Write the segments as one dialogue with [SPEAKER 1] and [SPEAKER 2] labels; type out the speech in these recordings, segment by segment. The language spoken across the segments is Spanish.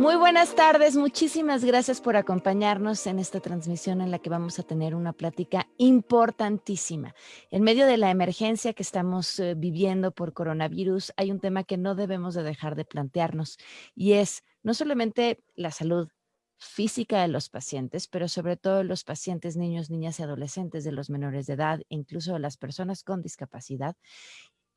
[SPEAKER 1] Muy buenas tardes, muchísimas gracias por acompañarnos en esta transmisión en la que vamos a tener una plática importantísima. En medio de la emergencia que estamos eh, viviendo por coronavirus, hay un tema que no debemos de dejar de plantearnos y es no solamente la salud física de los pacientes, pero sobre todo de los pacientes, niños, niñas y adolescentes, de los menores de edad, incluso de las personas con discapacidad,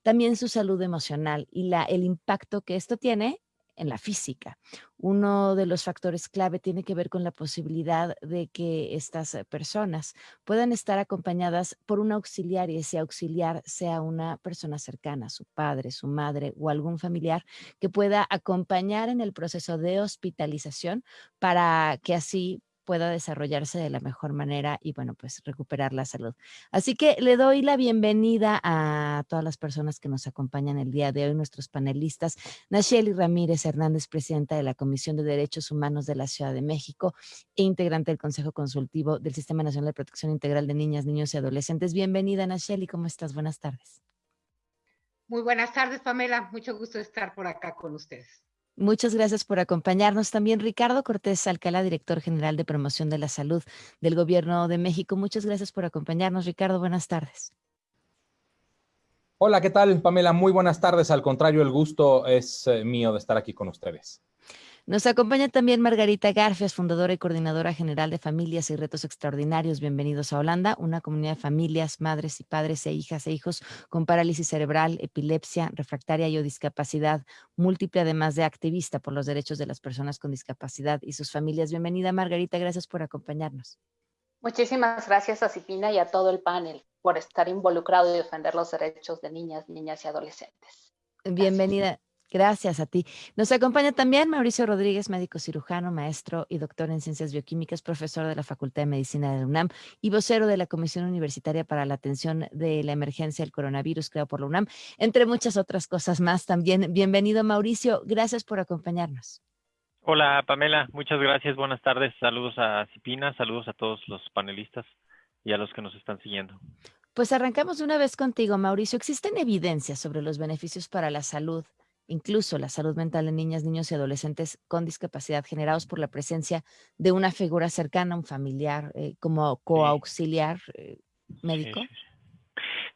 [SPEAKER 1] también su salud emocional y la, el impacto que esto tiene en la física. Uno de los factores clave tiene que ver con la posibilidad de que estas eh, personas puedan estar acompañadas por un auxiliar y ese auxiliar sea una persona cercana, su padre, su madre o algún familiar que pueda acompañar en el proceso de hospitalización para que así pueda desarrollarse de la mejor manera y bueno, pues recuperar la salud. Así que le doy la bienvenida a todas las personas que nos acompañan el día de hoy, nuestros panelistas. Nacheli Ramírez Hernández, presidenta de la Comisión de Derechos Humanos de la Ciudad de México e integrante del Consejo Consultivo del Sistema Nacional de Protección Integral de Niñas, Niños y Adolescentes. Bienvenida, Nacheli, ¿cómo estás? Buenas tardes.
[SPEAKER 2] Muy buenas tardes, Pamela. Mucho gusto estar por acá con ustedes.
[SPEAKER 1] Muchas gracias por acompañarnos. También Ricardo Cortés Alcalá, director general de promoción de la salud del Gobierno de México. Muchas gracias por acompañarnos. Ricardo, buenas tardes.
[SPEAKER 3] Hola, ¿qué tal, Pamela? Muy buenas tardes. Al contrario, el gusto es eh, mío de estar aquí con ustedes.
[SPEAKER 1] Nos acompaña también Margarita Garfias, fundadora y coordinadora general de Familias y Retos Extraordinarios. Bienvenidos a Holanda, una comunidad de familias, madres y padres e hijas e hijos con parálisis cerebral, epilepsia, refractaria y o discapacidad múltiple, además de activista por los derechos de las personas con discapacidad y sus familias. Bienvenida, Margarita. Gracias por acompañarnos.
[SPEAKER 4] Muchísimas gracias a Cipina y a todo el panel por estar involucrado y defender los derechos de niñas, niñas y adolescentes.
[SPEAKER 1] Bienvenida. Gracias a ti. Nos acompaña también Mauricio Rodríguez, médico cirujano, maestro y doctor en ciencias bioquímicas, profesor de la Facultad de Medicina de la UNAM y vocero de la Comisión Universitaria para la Atención de la Emergencia del Coronavirus, creado por la UNAM, entre muchas otras cosas más también. Bienvenido, Mauricio. Gracias por acompañarnos.
[SPEAKER 5] Hola, Pamela. Muchas gracias. Buenas tardes. Saludos a Cipina, saludos a todos los panelistas y a los que nos están siguiendo.
[SPEAKER 1] Pues arrancamos una vez contigo, Mauricio. ¿Existen evidencias sobre los beneficios para la salud incluso la salud mental de niñas, niños y adolescentes con discapacidad generados por la presencia de una figura cercana, un familiar, eh, como coauxiliar eh, médico?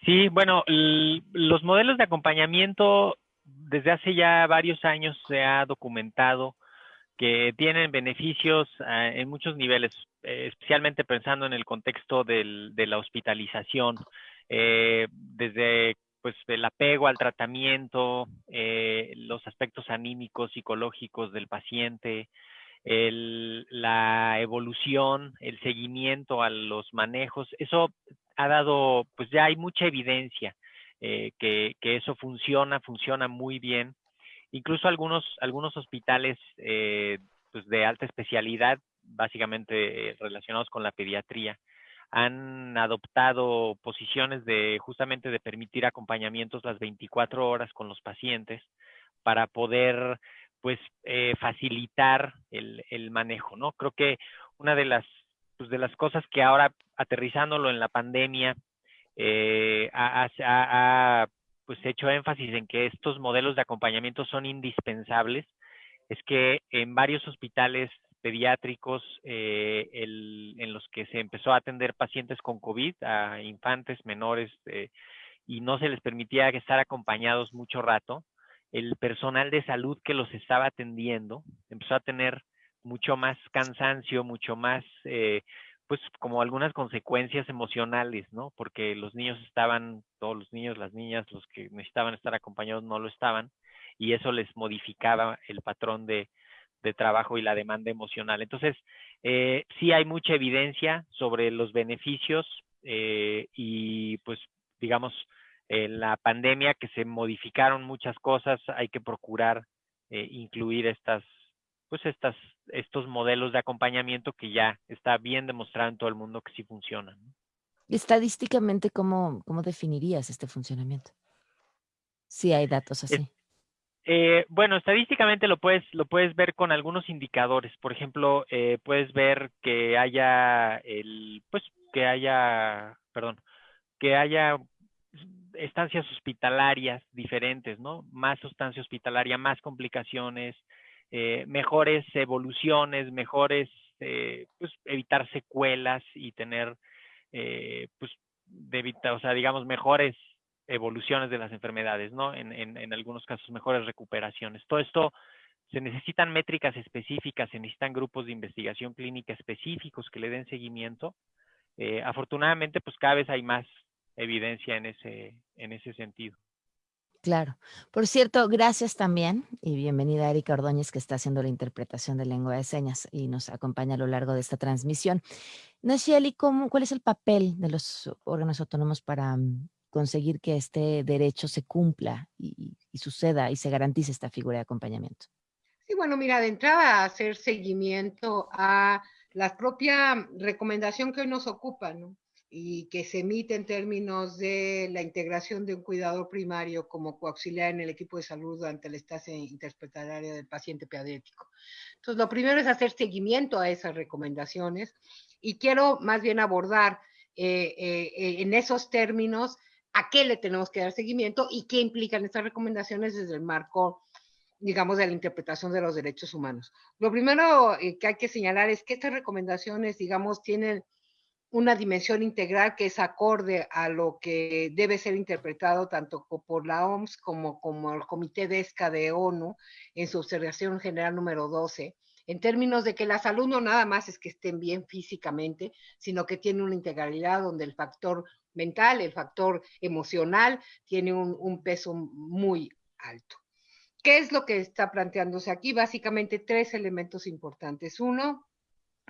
[SPEAKER 5] Sí, bueno, los modelos de acompañamiento desde hace ya varios años se ha documentado que tienen beneficios ah, en muchos niveles, eh, especialmente pensando en el contexto del, de la hospitalización, desde pues el apego al tratamiento, eh, los aspectos anímicos, psicológicos del paciente, la evolución, el seguimiento a los manejos, eso ha dado, pues ya hay mucha evidencia eh, que, eso funciona, funciona muy bien. Incluso algunos, algunos hospitales eh, pues de alta especialidad, básicamente relacionados con la pediatría, han adoptado posiciones de justamente de permitir acompañamientos las 24 horas con los pacientes para poder pues eh, facilitar el, el, manejo, ¿no? Creo que una de las pues, de las cosas que ahora aterrizándolo en la pandemia eh, ha, ha, pues hecho énfasis en que estos modelos de acompañamiento son indispensables es que en varios hospitales pediátricos eh, en los que se empezó a atender pacientes con COVID, a infantes menores, eh, y no se les permitía estar acompañados mucho rato, el personal de salud que los estaba atendiendo empezó a tener mucho más cansancio, mucho más, eh, pues como algunas consecuencias emocionales, ¿no? Porque los niños estaban, todos los niños, las niñas, los que necesitaban estar acompañados no lo estaban, y eso les modificaba el patrón de, de trabajo y la demanda emocional. Entonces, eh, sí hay mucha evidencia sobre los beneficios eh, y pues digamos, en la pandemia que se modificaron muchas cosas, hay que procurar eh, incluir estas, pues estas, estos modelos de acompañamiento que ya está bien demostrado en todo el mundo que sí funcionan.
[SPEAKER 1] Estadísticamente, ¿cómo, cómo definirías este funcionamiento? Si hay datos así.
[SPEAKER 5] Eh, bueno, estadísticamente lo puedes, lo puedes ver con algunos indicadores. Por ejemplo, eh, puedes ver que haya el, pues, que haya, perdón, que haya estancias hospitalarias diferentes, ¿no? Más sustancia hospitalaria, más complicaciones, eh, mejores evoluciones, mejores, eh, pues evitar secuelas y tener, eh, pues, de o sea, digamos, mejores evoluciones de las enfermedades, ¿no? En, en, en algunos casos, mejores recuperaciones. Todo esto se necesitan métricas específicas, se necesitan grupos de investigación clínica específicos que le den seguimiento. afortunadamente, pues cada vez hay más evidencia en ese, en ese sentido.
[SPEAKER 1] Claro. Por cierto, gracias también y bienvenida a Erika Ordóñez que está haciendo la interpretación de lengua de señas y nos acompaña a lo largo de esta transmisión. Nacieli, ¿cuál es el papel de los órganos autónomos para mm, conseguir que este derecho se cumpla y, suceda y se garantice esta figura de acompañamiento?
[SPEAKER 2] Sí, bueno, mira, de entrada hacer seguimiento a la propia recomendación que hoy nos ocupa, ¿no? y que se emite en términos de la integración de un cuidador primario como coauxiliar en el equipo de salud durante la estancia interpretaria del paciente pediátrico. Entonces, lo primero es hacer seguimiento a esas recomendaciones y quiero más bien abordar eh, eh, en esos términos a qué le tenemos que dar seguimiento y qué implican estas recomendaciones desde el marco digamos, de la interpretación de los derechos humanos. Lo primero eh, que hay que señalar es que estas recomendaciones, digamos, tienen una dimensión integral que es acorde a lo que debe ser interpretado tanto por la OMS como, como el Comité de ESCA de ONU en su observación general número 12, en términos de que la salud no nada más es que estén bien físicamente, sino que tiene una integralidad donde el factor mental, el factor emocional, tiene un, peso muy alto. ¿Qué es lo que está planteándose aquí? Básicamente tres elementos importantes. Uno,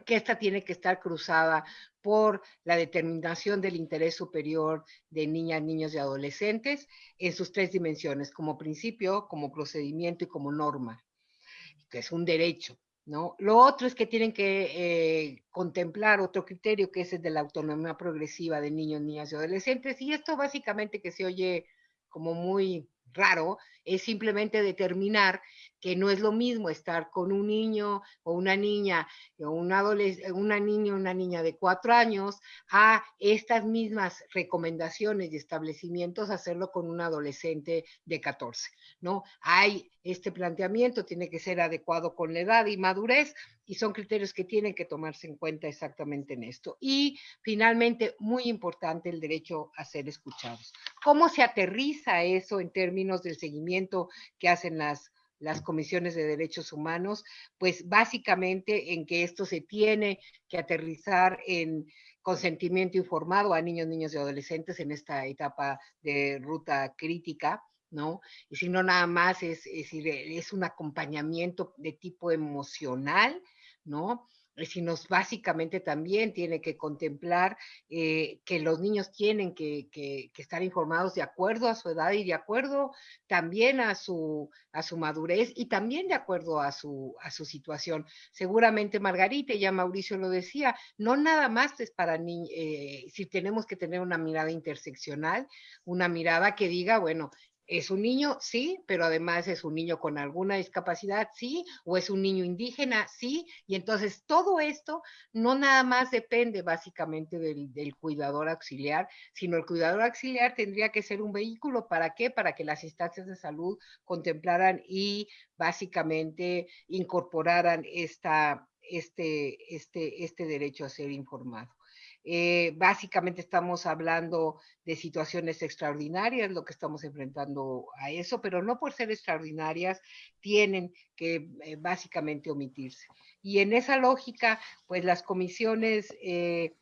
[SPEAKER 2] que esta tiene que estar cruzada por la determinación del interés superior de niñas, niños y adolescentes en sus tres dimensiones, como principio, como procedimiento y como norma, que es un derecho. ¿No? Lo otro es que tienen que eh, contemplar otro criterio que es el de la autonomía progresiva de niños, niñas y adolescentes, y esto básicamente que se oye como muy raro, es simplemente determinar que no es lo mismo estar con un niño o una niña o una, una niña una niña de cuatro años a estas mismas recomendaciones y establecimientos hacerlo con un adolescente de 14, ¿no? Hay este planteamiento, tiene que ser adecuado con la edad y madurez y son criterios que tienen que tomarse en cuenta exactamente en esto. Y finalmente, muy importante, el derecho a ser escuchados. ¿Cómo se aterriza eso en términos del seguimiento que hacen las las comisiones de derechos humanos, pues básicamente en que esto se tiene que aterrizar en consentimiento informado a niños, niños y adolescentes en esta etapa de ruta crítica, ¿no? Y si no, nada más es, es, es un acompañamiento de tipo emocional, ¿no? Sino básicamente también tiene que contemplar eh, que los niños tienen que, estar informados de acuerdo a su edad y de acuerdo también a su, a su madurez y también de acuerdo a su, a su situación. Seguramente Margarita, ya Mauricio lo decía, no nada más es para niños, eh, si tenemos que tener una mirada interseccional, una mirada que diga, bueno, ¿Es un niño? Sí, pero además es un niño con alguna discapacidad, sí, o es un niño indígena, sí, y entonces todo esto no nada más depende básicamente del, cuidador auxiliar, sino el cuidador auxiliar tendría que ser un vehículo, ¿para qué? Para que las instancias de salud contemplaran y básicamente incorporaran esta, este, este, este derecho a ser informado. Eh, básicamente estamos hablando de situaciones extraordinarias, lo que estamos enfrentando a eso, pero no por ser extraordinarias tienen que eh, básicamente omitirse. Y en esa lógica, pues las comisiones eh,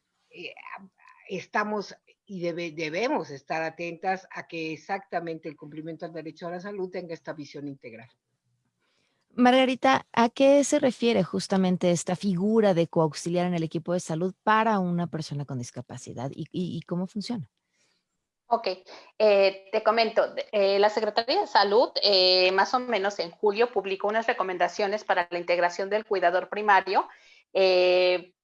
[SPEAKER 2] estamos y debemos estar atentas a que exactamente el cumplimiento del derecho a la salud tenga esta visión integral.
[SPEAKER 1] Margarita, ¿a qué se refiere justamente esta figura de coauxiliar en el equipo de salud para una persona con discapacidad y, cómo funciona?
[SPEAKER 4] Ok, eh, te comento, eh, la Secretaría de Salud eh, más o menos en julio publicó unas recomendaciones para la integración del cuidador primario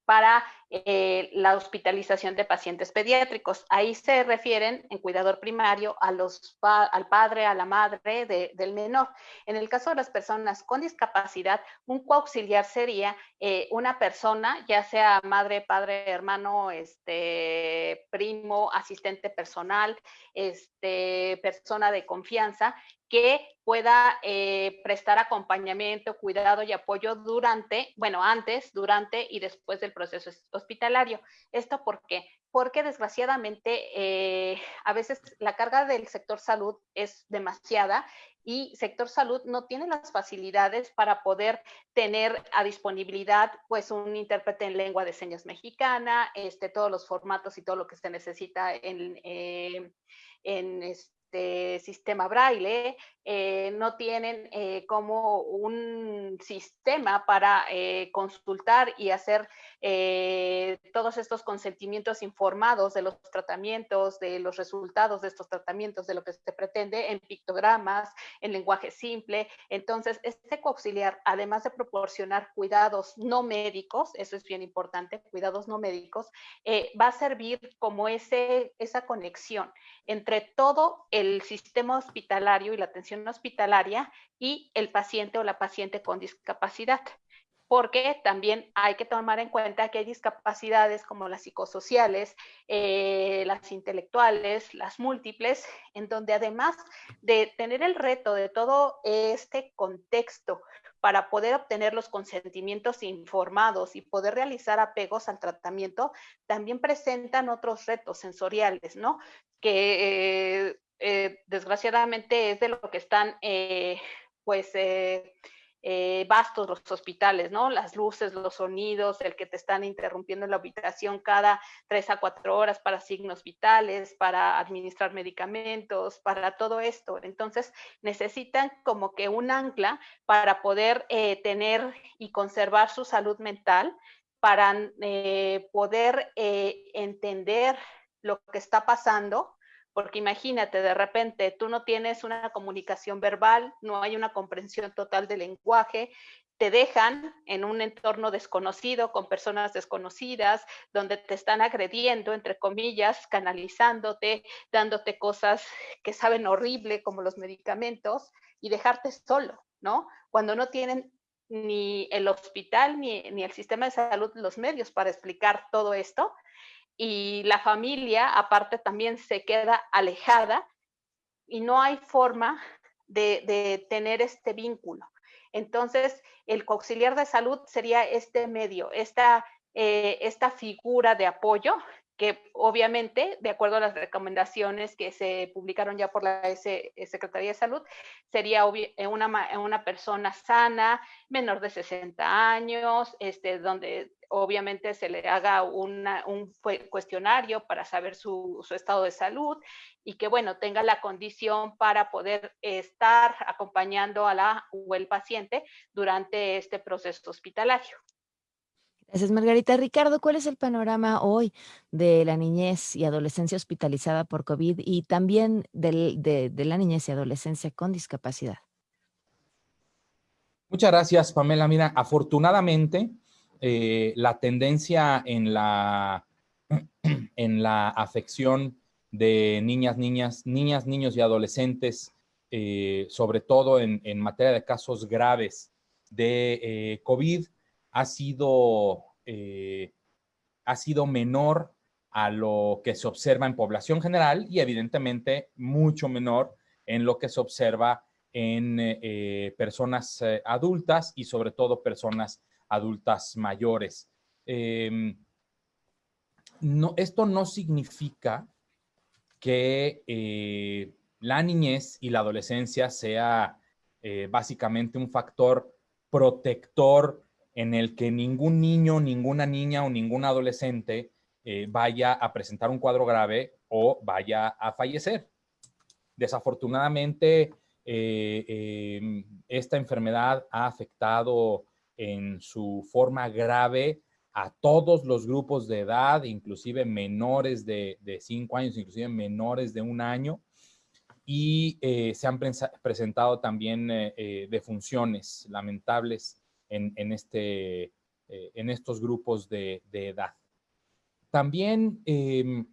[SPEAKER 4] para eh, la hospitalización de pacientes pediátricos. Ahí se refieren en cuidador primario a los, al padre, a la madre del menor. En el caso de las personas con discapacidad, un coauxiliar sería eh, una persona, ya sea madre, padre, hermano, este, primo, asistente personal, este, persona de confianza, que pueda eh, prestar acompañamiento, cuidado y apoyo durante, bueno, antes, durante y después del proceso hospitalario. ¿Esto por qué? Porque desgraciadamente eh, a veces la carga del sector salud es demasiada y sector salud no tiene las facilidades para poder tener a disponibilidad pues un intérprete en lengua de señas mexicana, este, todos los formatos y todo lo que se necesita en, eh, en, este, sistema braille, eh, no tienen eh, como un sistema para eh, consultar y hacer todos estos consentimientos informados de los tratamientos, de los resultados de estos tratamientos, de lo que se pretende en pictogramas, en lenguaje simple. Entonces, este coauxiliar, además de proporcionar cuidados no médicos, eso es bien importante, cuidados no médicos, va a servir como ese, esa conexión entre todo el sistema hospitalario y la atención hospitalaria y el paciente o la paciente con discapacidad. Porque también hay que tomar en cuenta que hay discapacidades como las psicosociales, eh, las intelectuales, las múltiples, en donde además de tener el reto de todo este contexto para poder obtener los consentimientos informados y poder realizar apegos al tratamiento, también presentan otros retos sensoriales, ¿no? Que eh, eh, desgraciadamente es de lo que están, eh, pues, eh, vastos los hospitales, ¿no? Las luces, los sonidos, el que te están interrumpiendo en la habitación cada tres a cuatro horas para signos vitales, para administrar medicamentos, para todo esto. Entonces, necesitan como que un ancla para poder tener y conservar su salud mental, para poder entender lo que está pasando porque imagínate, de repente tú no tienes una comunicación verbal, no hay una comprensión total del lenguaje, te dejan en un entorno desconocido, con personas desconocidas, donde te están agrediendo, entre comillas, canalizándote, dándote cosas que saben horrible, como los medicamentos, y dejarte solo, ¿no? Cuando no tienen ni el hospital ni, ni el sistema de salud los medios para explicar todo esto, y la familia aparte también se queda alejada y no hay forma de, tener este vínculo. Entonces, el auxiliar de salud sería este medio, esta, eh, esta figura de apoyo que obviamente, de acuerdo a las recomendaciones que se publicaron ya por la S Secretaría de Salud, sería eh, una, una persona sana, menor de 60 años, este, donde obviamente se le haga un cuestionario para saber su, estado de salud y que, bueno, tenga la condición para poder estar acompañando a la o el paciente durante este proceso hospitalario.
[SPEAKER 1] Gracias, Margarita. Ricardo, ¿cuál es el panorama hoy de la niñez y adolescencia hospitalizada por COVID y también de, la niñez y adolescencia con discapacidad?
[SPEAKER 3] Muchas gracias, Pamela. Mira, afortunadamente, eh, la tendencia en la, en la afección de niñas, niñas, niñas, niños y adolescentes, eh, sobre todo en, materia de casos graves de eh, COVID, ha sido, ha sido menor a lo que se observa en población general y evidentemente mucho menor en lo que se observa en personas adultas y sobre todo personas adultas mayores. Em, no, esto no significa que eh, la niñez y la adolescencia sea eh, básicamente un factor protector en el que ningún niño, ninguna niña o ningún adolescente eh, vaya a presentar un cuadro grave o vaya a fallecer. Desafortunadamente, em, esta enfermedad ha afectado en su forma grave a todos los grupos de edad, inclusive menores de, cinco años, inclusive menores de un año, y eh, se han presentado también eh, eh, defunciones lamentables en, este, en estos grupos de, edad. también, em,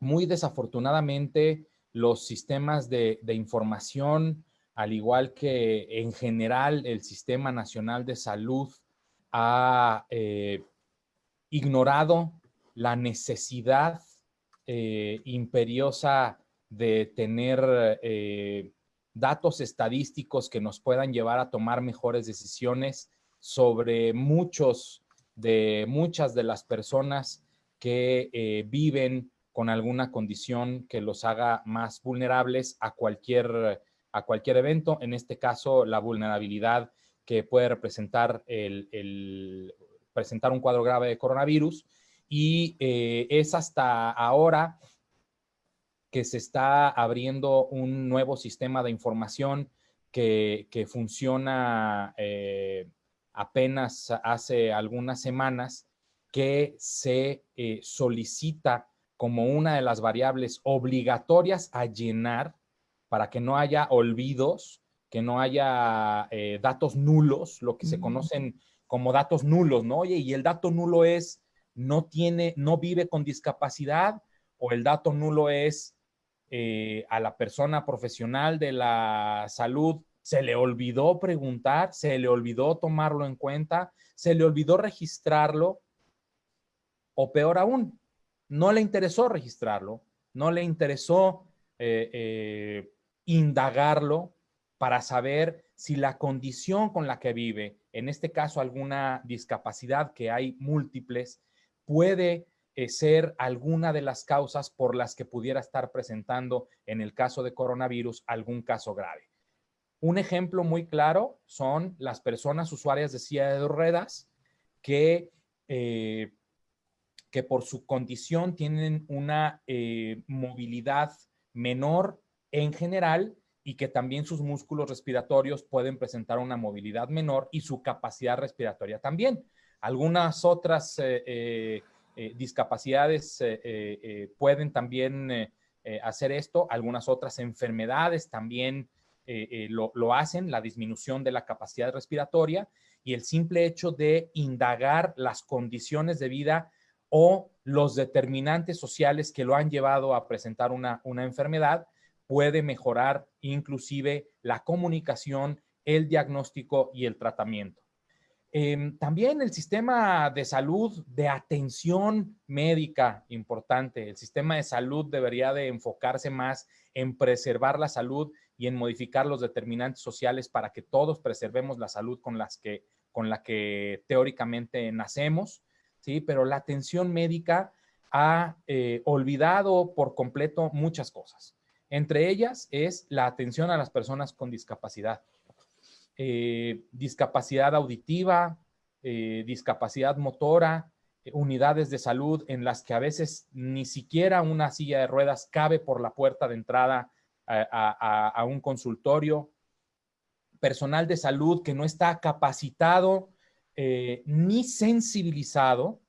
[SPEAKER 3] muy desafortunadamente, los sistemas de, información, al igual que en general el Sistema Nacional de Salud, ha eh, ignorado la necesidad eh, imperiosa de tener eh, datos estadísticos que nos puedan llevar a tomar mejores decisiones sobre muchos de muchas de las personas que eh, viven con alguna condición que los haga más vulnerables a cualquier, a cualquier evento, en este caso la vulnerabilidad que puede representar el, presentar un cuadro grave de coronavirus. Y eh, es hasta ahora que se está abriendo un nuevo sistema de información que, funciona eh, apenas hace algunas semanas, que se eh, solicita como una de las variables obligatorias a llenar para que no haya olvidos, que no haya eh, datos nulos, lo que se conocen como datos nulos, ¿no? Oye, y el dato nulo es no tiene, no vive con discapacidad o el dato nulo es eh, a la persona profesional de la salud se le olvidó preguntar, se le olvidó tomarlo en cuenta, se le olvidó registrarlo, o peor aún, no le interesó registrarlo, no le interesó eh, eh, indagarlo para saber si la condición con la que vive, en este caso alguna discapacidad que hay múltiples, puede eh, ser alguna de las causas por las que pudiera estar presentando en el caso de coronavirus algún caso grave. Un ejemplo muy claro son las personas usuarias de silla de ruedas que, eh, que por su condición tienen una eh, movilidad menor en general y que también sus músculos respiratorios pueden presentar una movilidad menor y su capacidad respiratoria también. Algunas otras eh, discapacidades eh, eh, pueden también hacer esto, algunas otras enfermedades también lo, lo, hacen, la disminución de la capacidad respiratoria y el simple hecho de indagar las condiciones de vida o los determinantes sociales que lo han llevado a presentar una, una enfermedad puede mejorar inclusive la comunicación, el diagnóstico y el tratamiento. Em, también el sistema de salud, de atención médica importante. El sistema de salud debería de enfocarse más en preservar la salud y en modificar los determinantes sociales para que todos preservemos la salud con, las que, la que teóricamente nacemos, ¿sí? Pero la atención médica ha eh, olvidado por completo muchas cosas. Entre ellas es la atención a las personas con discapacidad. Eh, discapacidad auditiva, eh, discapacidad motora, eh, unidades de salud en las que a veces ni siquiera una silla de ruedas cabe por la puerta de entrada a, un consultorio, personal de salud que no está capacitado ni sensibilizado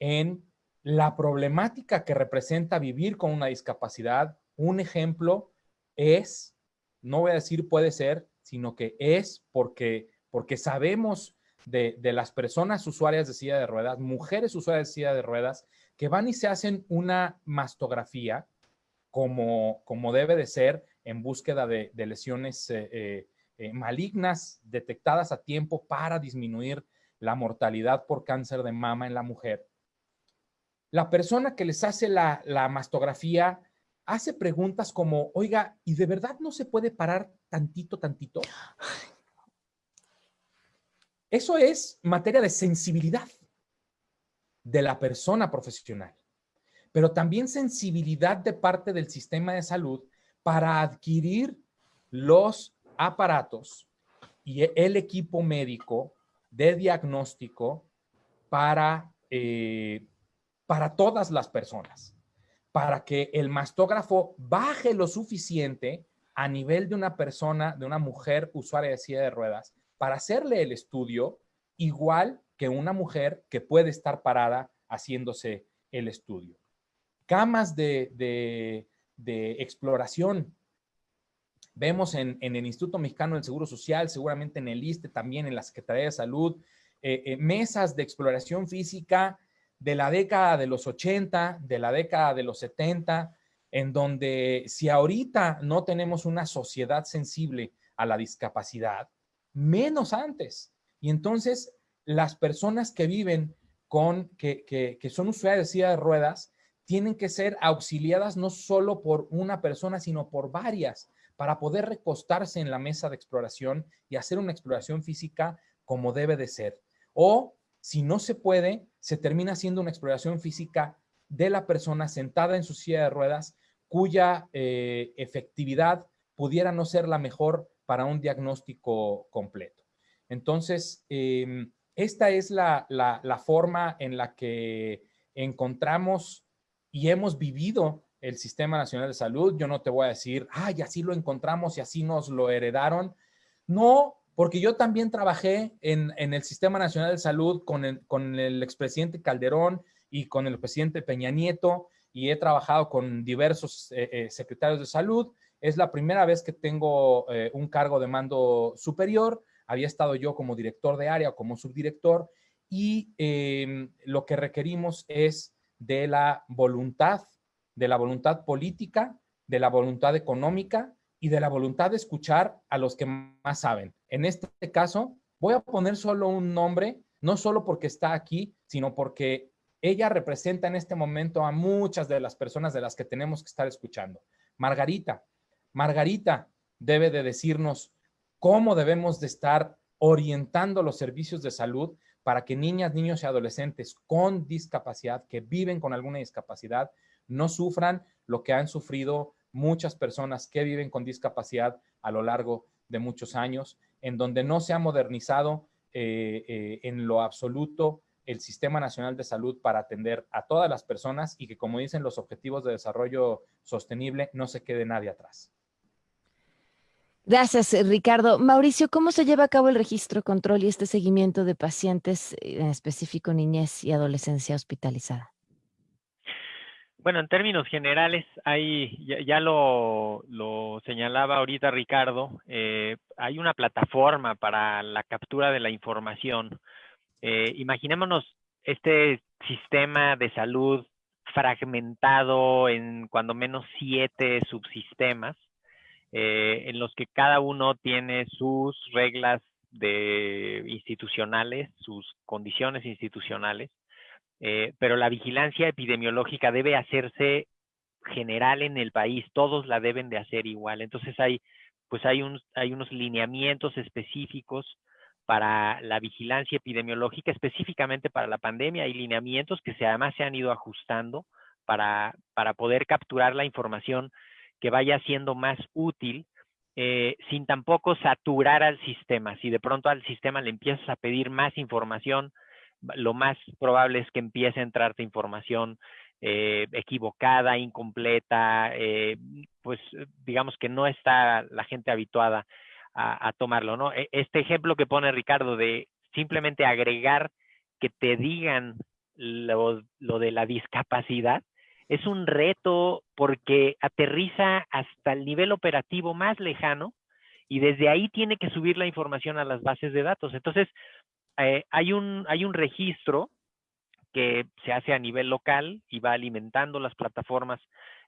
[SPEAKER 3] en la problemática que representa vivir con una discapacidad. Un ejemplo es, no voy a decir puede ser, sino que es porque, porque sabemos de, las personas usuarias de silla de ruedas, mujeres usuarias de silla de ruedas, que van y se hacen una mastografía como, como debe de ser en búsqueda de, lesiones eh, eh, eh, malignas detectadas a tiempo para disminuir la mortalidad por cáncer de mama en la mujer. La persona que les hace la, la mastografía hace preguntas como, oiga, ¿y de verdad no se puede parar tantito, tantito? Eso es materia de sensibilidad de la persona profesional, pero también sensibilidad de parte del sistema de salud para adquirir los aparatos y el equipo médico de diagnóstico para, eh, para todas las personas para que el mastógrafo baje lo suficiente a nivel de una persona, de una mujer usuaria de silla de ruedas, para hacerle el estudio igual que una mujer que puede estar parada haciéndose el estudio. Camas de, exploración. Vemos en, el Instituto Mexicano del Seguro Social, seguramente en el ISTE, también en la Secretaría de Salud, eh, eh, mesas de exploración física de la década de los 80, de la década de los 70, en donde si ahorita no tenemos una sociedad sensible a la discapacidad, menos antes. Y entonces las personas que viven con, que, que, son usuarias de silla de ruedas, tienen que ser auxiliadas no solo por una persona, sino por varias, para poder recostarse en la mesa de exploración y hacer una exploración física como debe de ser. O si no se puede, se termina haciendo una exploración física de la persona sentada en su silla de ruedas, cuya eh, efectividad pudiera no ser la mejor para un diagnóstico completo. Entonces, em, esta es la, forma en la que encontramos y hemos vivido el Sistema Nacional de Salud. Yo no te voy a decir, ay, así lo encontramos y así nos lo heredaron. No, porque yo también trabajé en, el Sistema Nacional de Salud con el, con el expresidente Calderón y con el presidente Peña Nieto y he trabajado con diversos eh, eh, secretarios de salud. Es la primera vez que tengo eh, un cargo de mando superior. Había estado yo como director de área o como subdirector y em, lo que requerimos es de la voluntad, de la voluntad política, de la voluntad económica y de la voluntad de escuchar a los que más saben. En este caso, voy a poner solo un nombre, no solo porque está aquí, sino porque ella representa en este momento a muchas de las personas de las que tenemos que estar escuchando. Margarita, Margarita debe de decirnos cómo debemos de estar orientando los servicios de salud para que niñas, niños y adolescentes con discapacidad, que viven con alguna discapacidad, no sufran lo que han sufrido muchas personas que viven con discapacidad a lo largo de muchos años, en donde no se ha modernizado eh, eh, en lo absoluto el Sistema Nacional de Salud para atender a todas las personas y que, como dicen los Objetivos de Desarrollo Sostenible, no se quede nadie atrás.
[SPEAKER 1] Gracias, Ricardo. Mauricio, ¿cómo se lleva a cabo el registro, control y este seguimiento de pacientes, en específico niñez y adolescencia hospitalizada?
[SPEAKER 5] Bueno, en términos generales, hay, ya, lo, señalaba ahorita Ricardo, eh, hay una plataforma para la captura de la información eh, imaginémonos este sistema de salud fragmentado en cuando menos siete subsistemas, eh, en los que cada uno tiene sus reglas de institucionales, sus condiciones institucionales, eh, pero la vigilancia epidemiológica debe hacerse general en el país, todos la deben de hacer igual. Entonces hay, pues hay, un, hay unos lineamientos específicos para la vigilancia epidemiológica, específicamente para la pandemia. Hay lineamientos que se, además se han ido ajustando para, para poder capturar la información que vaya siendo más útil eh, sin tampoco saturar al sistema. Si de pronto al sistema le empiezas a pedir más información, lo más probable es que empiece a entrarte información eh, equivocada, incompleta, eh, pues digamos que no está la gente habituada a, tomarlo, ¿no? E, este ejemplo que pone Ricardo de simplemente agregar que te digan lo, de la discapacidad, es un reto porque aterriza hasta el nivel operativo más lejano y desde ahí tiene que subir la información a las bases de datos. Entonces, eh, hay, un, hay un registro que se hace a nivel local y va alimentando las plataformas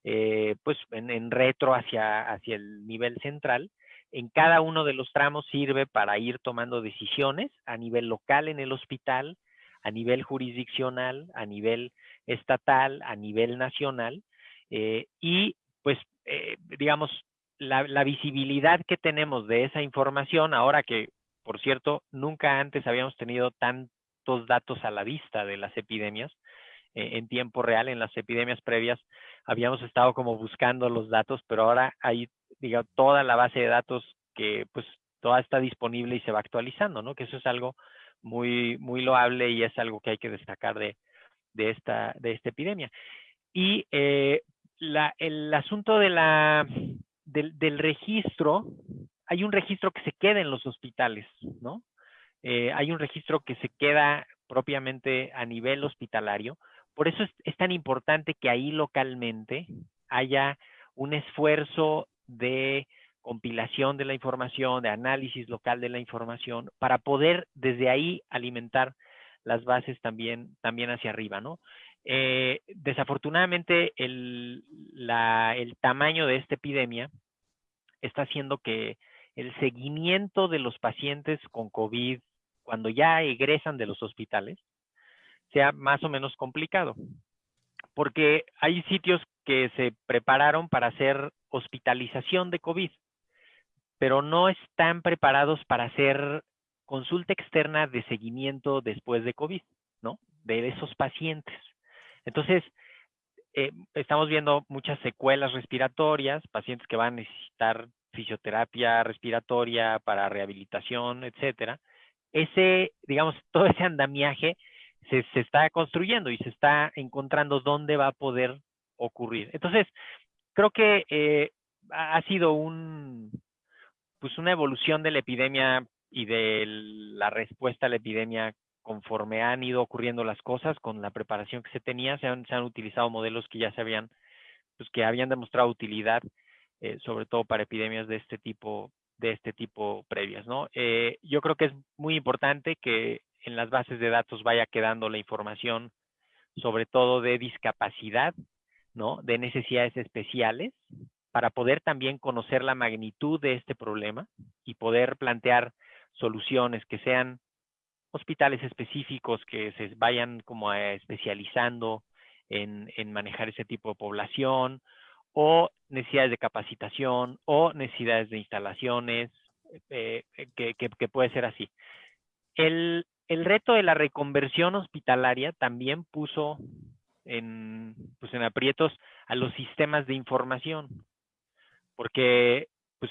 [SPEAKER 5] eh, pues en, en, retro hacia, hacia el nivel central en cada uno de los tramos sirve para ir tomando decisiones a nivel local en el hospital, a nivel jurisdiccional, a nivel estatal, a nivel nacional. Eh, y pues, eh, digamos, la, la, visibilidad que tenemos de esa información, ahora que, por cierto, nunca antes habíamos tenido tantos datos a la vista de las epidemias, eh, en tiempo real, en las epidemias previas, habíamos estado como buscando los datos, pero ahora hay diga, toda la base de datos que pues toda está disponible y se va actualizando, ¿no? Que eso es algo muy, muy loable y es algo que hay que destacar de, de, esta, de esta epidemia. Y eh, el asunto de la, del, registro, hay un registro que se queda en los hospitales, ¿no? Eh, hay un registro que se queda propiamente a nivel hospitalario. Por eso es, es tan importante que ahí localmente haya un esfuerzo de compilación de la información, de análisis local de la información, para poder desde ahí alimentar las bases también, también hacia arriba, ¿no? Eh, desafortunadamente, el, el tamaño de esta epidemia está haciendo que el seguimiento de los pacientes con COVID cuando ya egresan de los hospitales sea más o menos complicado, porque hay sitios que se prepararon para hacer hospitalización de COVID, pero no están preparados para hacer consulta externa de seguimiento después de COVID, ¿no? De esos pacientes. Entonces, eh, estamos viendo muchas secuelas respiratorias, pacientes que van a necesitar fisioterapia respiratoria para rehabilitación, etcétera. Ese, digamos, todo ese andamiaje se, se está construyendo y se está encontrando dónde va a poder ocurrir. Entonces, creo que eh, ha sido un, pues una evolución de la epidemia y de la respuesta a la epidemia conforme han ido ocurriendo las cosas con la preparación que se tenía, se han, se han utilizado modelos que ya se habían, pues que habían demostrado utilidad, eh, sobre todo para epidemias de este tipo, de este tipo previas, ¿no? Eh, yo creo que es muy importante que en las bases de datos vaya quedando la información, sobre todo de discapacidad, ¿no? De necesidades especiales, para poder también conocer la magnitud de este problema y poder plantear soluciones que sean hospitales específicos que se vayan como especializando en, manejar ese tipo de población o necesidades de capacitación o necesidades de instalaciones, eh, que, que, puede ser así. El, el reto de la reconversión hospitalaria también puso en, pues en aprietos a los sistemas de información, porque pues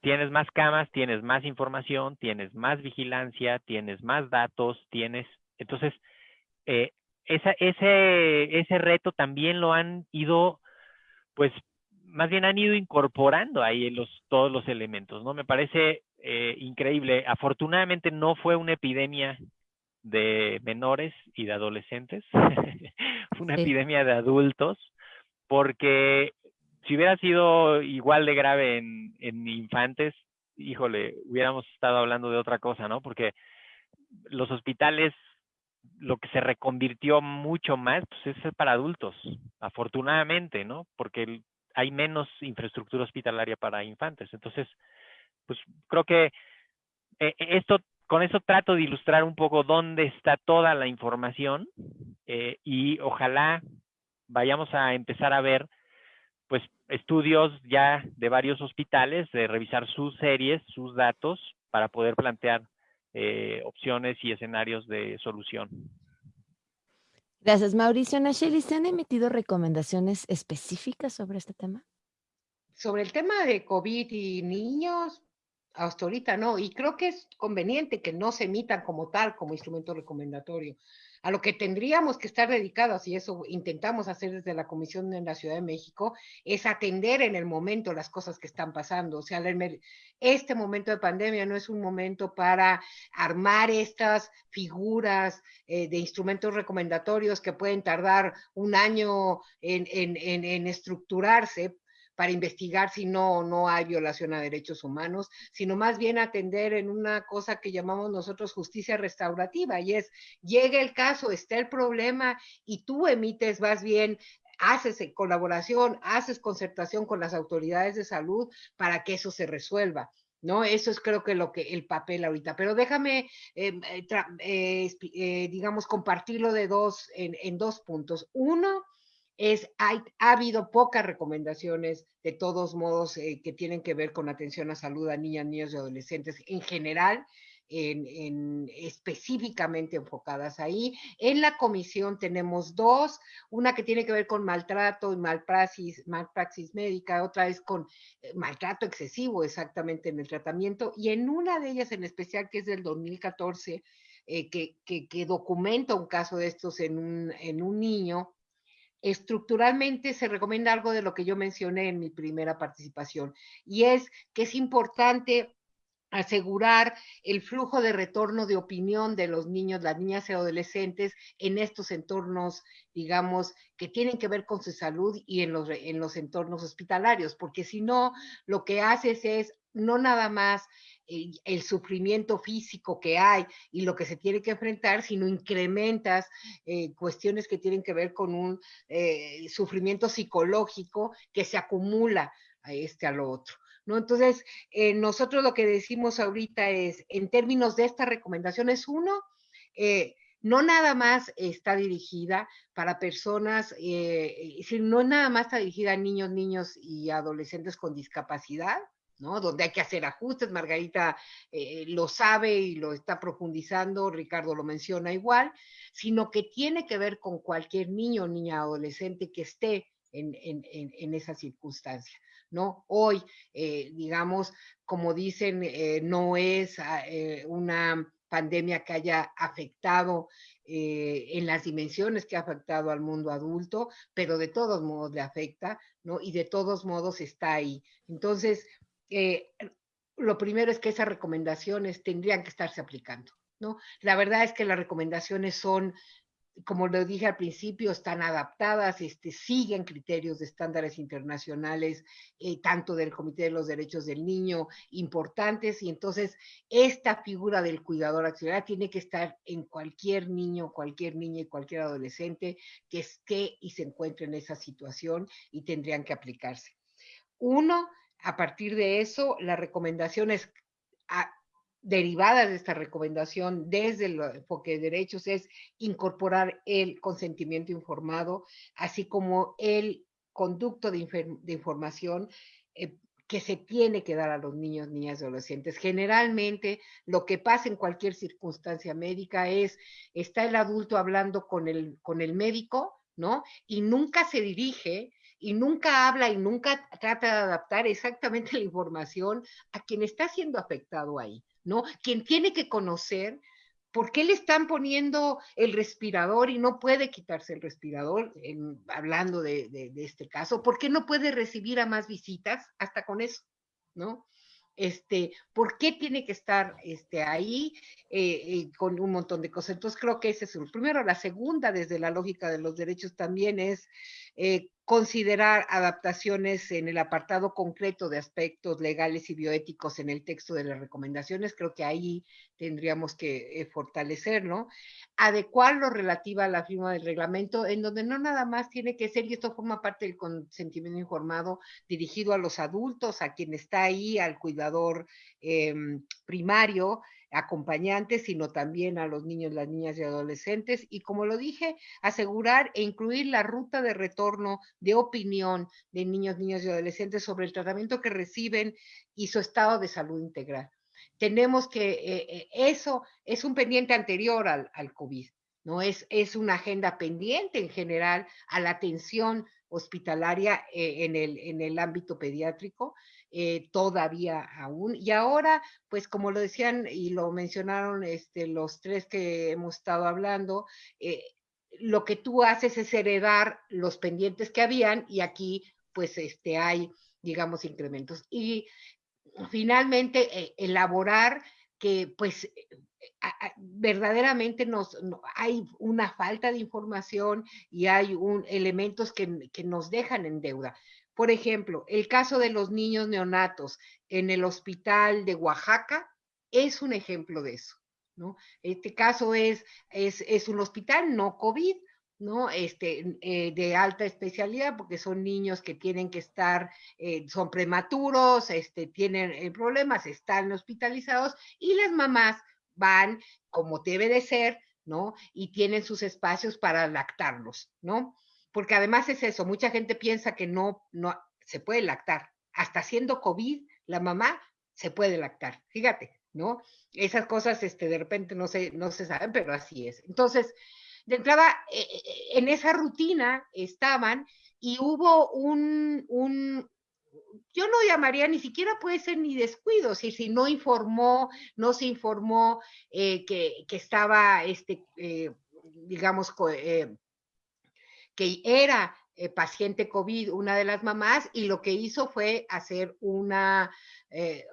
[SPEAKER 5] tienes más camas, tienes más información, tienes más vigilancia, tienes más datos, tienes, entonces, eh, ese, ese reto también lo han ido, pues, más bien han ido incorporando ahí los, todos los elementos, ¿no? Me parece eh, increíble. Afortunadamente no fue una epidemia de menores y de adolescentes, una epidemia de adultos, porque si hubiera sido igual de grave en, en infantes, híjole, hubiéramos estado hablando de otra cosa, ¿no? Porque los hospitales, lo que se reconvirtió mucho más, pues es para adultos, afortunadamente, ¿no? Porque hay menos infraestructura hospitalaria para infantes. Entonces, pues creo que eh, esto, con eso trato de ilustrar un poco dónde está toda la información eh, y ojalá vayamos a empezar a ver pues estudios ya de varios hospitales, de revisar sus series, sus datos, para poder plantear eh, opciones y escenarios de solución.
[SPEAKER 1] Gracias, Mauricio. Nacheli, ¿se han emitido recomendaciones específicas sobre este tema?
[SPEAKER 2] Sobre el tema de COVID y niños, hasta ahorita no, y creo que es conveniente que no se emitan como tal, como instrumento recomendatorio a lo que tendríamos que estar dedicados, y eso intentamos hacer desde la Comisión en la Ciudad de México, es atender en el momento las cosas que están pasando. O sea, este momento de pandemia no es un momento para armar estas figuras eh, de instrumentos recomendatorios que pueden tardar un año en, en estructurarse, para investigar si no, no hay violación a derechos humanos, sino más bien atender en una cosa que llamamos nosotros justicia restaurativa, y es, llega el caso, está el problema, y tú emites más bien haces colaboración, haces concertación con las autoridades de salud para que eso se resuelva. ¿no? Eso es creo que lo que el papel ahorita. Pero déjame, em, eh, eh, digamos, compartirlo de dos, en, dos puntos. Uno, es, hay, ha habido pocas recomendaciones, de todos modos, eh, que tienen que ver con atención a salud a niñas, niños y adolescentes en general, en, específicamente enfocadas ahí. En la comisión tenemos dos, una que tiene que ver con maltrato y malpraxis, malpraxis médica, otra es con eh, maltrato excesivo exactamente en el tratamiento, y en una de ellas en especial, que es del 2014, eh, que, que, que, documenta un caso de estos en un, en un niño, estructuralmente se recomienda algo de lo que yo mencioné en mi primera participación, y es que es importante asegurar el flujo de retorno de opinión de los niños, las niñas y adolescentes en estos entornos, digamos, que tienen que ver con su salud y en los, en los entornos hospitalarios, porque si no, lo que haces es no nada más el, sufrimiento físico que hay y lo que se tiene que enfrentar, sino incrementas eh, cuestiones que tienen que ver con un eh, sufrimiento psicológico que se acumula a este a lo otro. ¿No? Entonces, eh, nosotros lo que decimos ahorita es, en términos de esta recomendación, es uno, no nada más está dirigida para personas, eh, no nada más está dirigida a niños, niños y adolescentes con discapacidad, ¿no? Donde hay que hacer ajustes, Margarita eh, lo sabe y lo está profundizando, Ricardo lo menciona igual, sino que tiene que ver con cualquier niño, niña, adolescente que esté en, en, esa circunstancia, ¿no? Hoy, eh, digamos, como dicen, eh, no es una pandemia que haya afectado en las dimensiones que ha afectado al mundo adulto, pero de todos modos le afecta, ¿no? Y de todos modos está ahí. Entonces, eh, lo primero es que esas recomendaciones tendrían que estarse aplicando, ¿no? La verdad es que las recomendaciones son, como lo dije al principio, están adaptadas, este, siguen criterios de estándares internacionales, eh, tanto del Comité de los Derechos del Niño, importantes, y entonces esta figura del cuidador auxiliar tiene que estar en cualquier niño, cualquier niña y cualquier adolescente que esté y se encuentre en esa situación y tendrían que aplicarse. Uno, a partir de eso, las recomendaciones derivadas de esta recomendación desde el enfoque de derechos es incorporar el consentimiento informado, así como el conducto de, información eh, que se tiene que dar a los niños, niñas y adolescentes. Generalmente lo que pasa en cualquier circunstancia médica es, está el adulto hablando con el, con el médico, ¿no? Y nunca se dirige y nunca habla y nunca trata de adaptar exactamente la información a quien está siendo afectado ahí, ¿no? Quien tiene que conocer por qué le están poniendo el respirador y no puede quitarse el respirador, hablando de, de, este caso, por qué no puede recibir a más visitas hasta con eso, ¿no? este, ¿por qué tiene que estar este, ahí eh, eh, con un montón de cosas? Entonces creo que ese es el primero. La segunda, desde la lógica de los derechos también, es eh, considerar adaptaciones en el apartado concreto de aspectos legales y bioéticos en el texto de las recomendaciones. Creo que ahí tendríamos que eh, fortalecer, ¿no? Adecuar lo relativo a la firma del reglamento, en donde no nada más tiene que ser, y esto forma parte del consentimiento informado dirigido a los adultos, a quien está ahí, al cuidador em, primario, acompañantes, sino también a los niños, las niñas y adolescentes. Y como lo dije, asegurar e incluir la ruta de retorno de opinión de niños, niñas y adolescentes sobre el tratamiento que reciben y su estado de salud integral. Tenemos que, eh, eh, eso es un pendiente anterior al, al COVID, ¿no? Es, es una agenda pendiente en general a la atención hospitalaria eh, en, el, en el ámbito pediátrico eh, todavía aún. Y ahora, pues como lo decían y lo mencionaron este, los tres que hemos estado hablando, eh, lo que tú haces es heredar los pendientes que habían y aquí pues este, hay, digamos, incrementos. Y finalmente, eh, elaborar que pues verdaderamente nos, hay una falta de información y hay un, elementos que, que nos dejan en deuda. Por ejemplo, el caso de los niños neonatos en el hospital de Oaxaca es un ejemplo de eso, ¿no? Este caso es, es, un hospital no COVID, ¿no? Este, eh, de alta especialidad, porque son niños que tienen que estar, eh, son prematuros, este, tienen eh, problemas, están hospitalizados y las mamás van como debe de ser, ¿no? Y tienen sus espacios para lactarlos, ¿no? Porque además es eso, mucha gente piensa que no, no se puede lactar. Hasta siendo COVID, la mamá se puede lactar, fíjate, ¿no? Esas cosas este, de repente no se, no se saben, pero así es. Entonces, de entrada, eh, eh, en esa rutina estaban y hubo un, un, yo no llamaría ni siquiera puede ser ni descuido, si, si no informó, no se informó eh, que, que, estaba, este, digamos, que era eh, paciente COVID, una de las mamás, y lo que hizo fue hacer una, eh,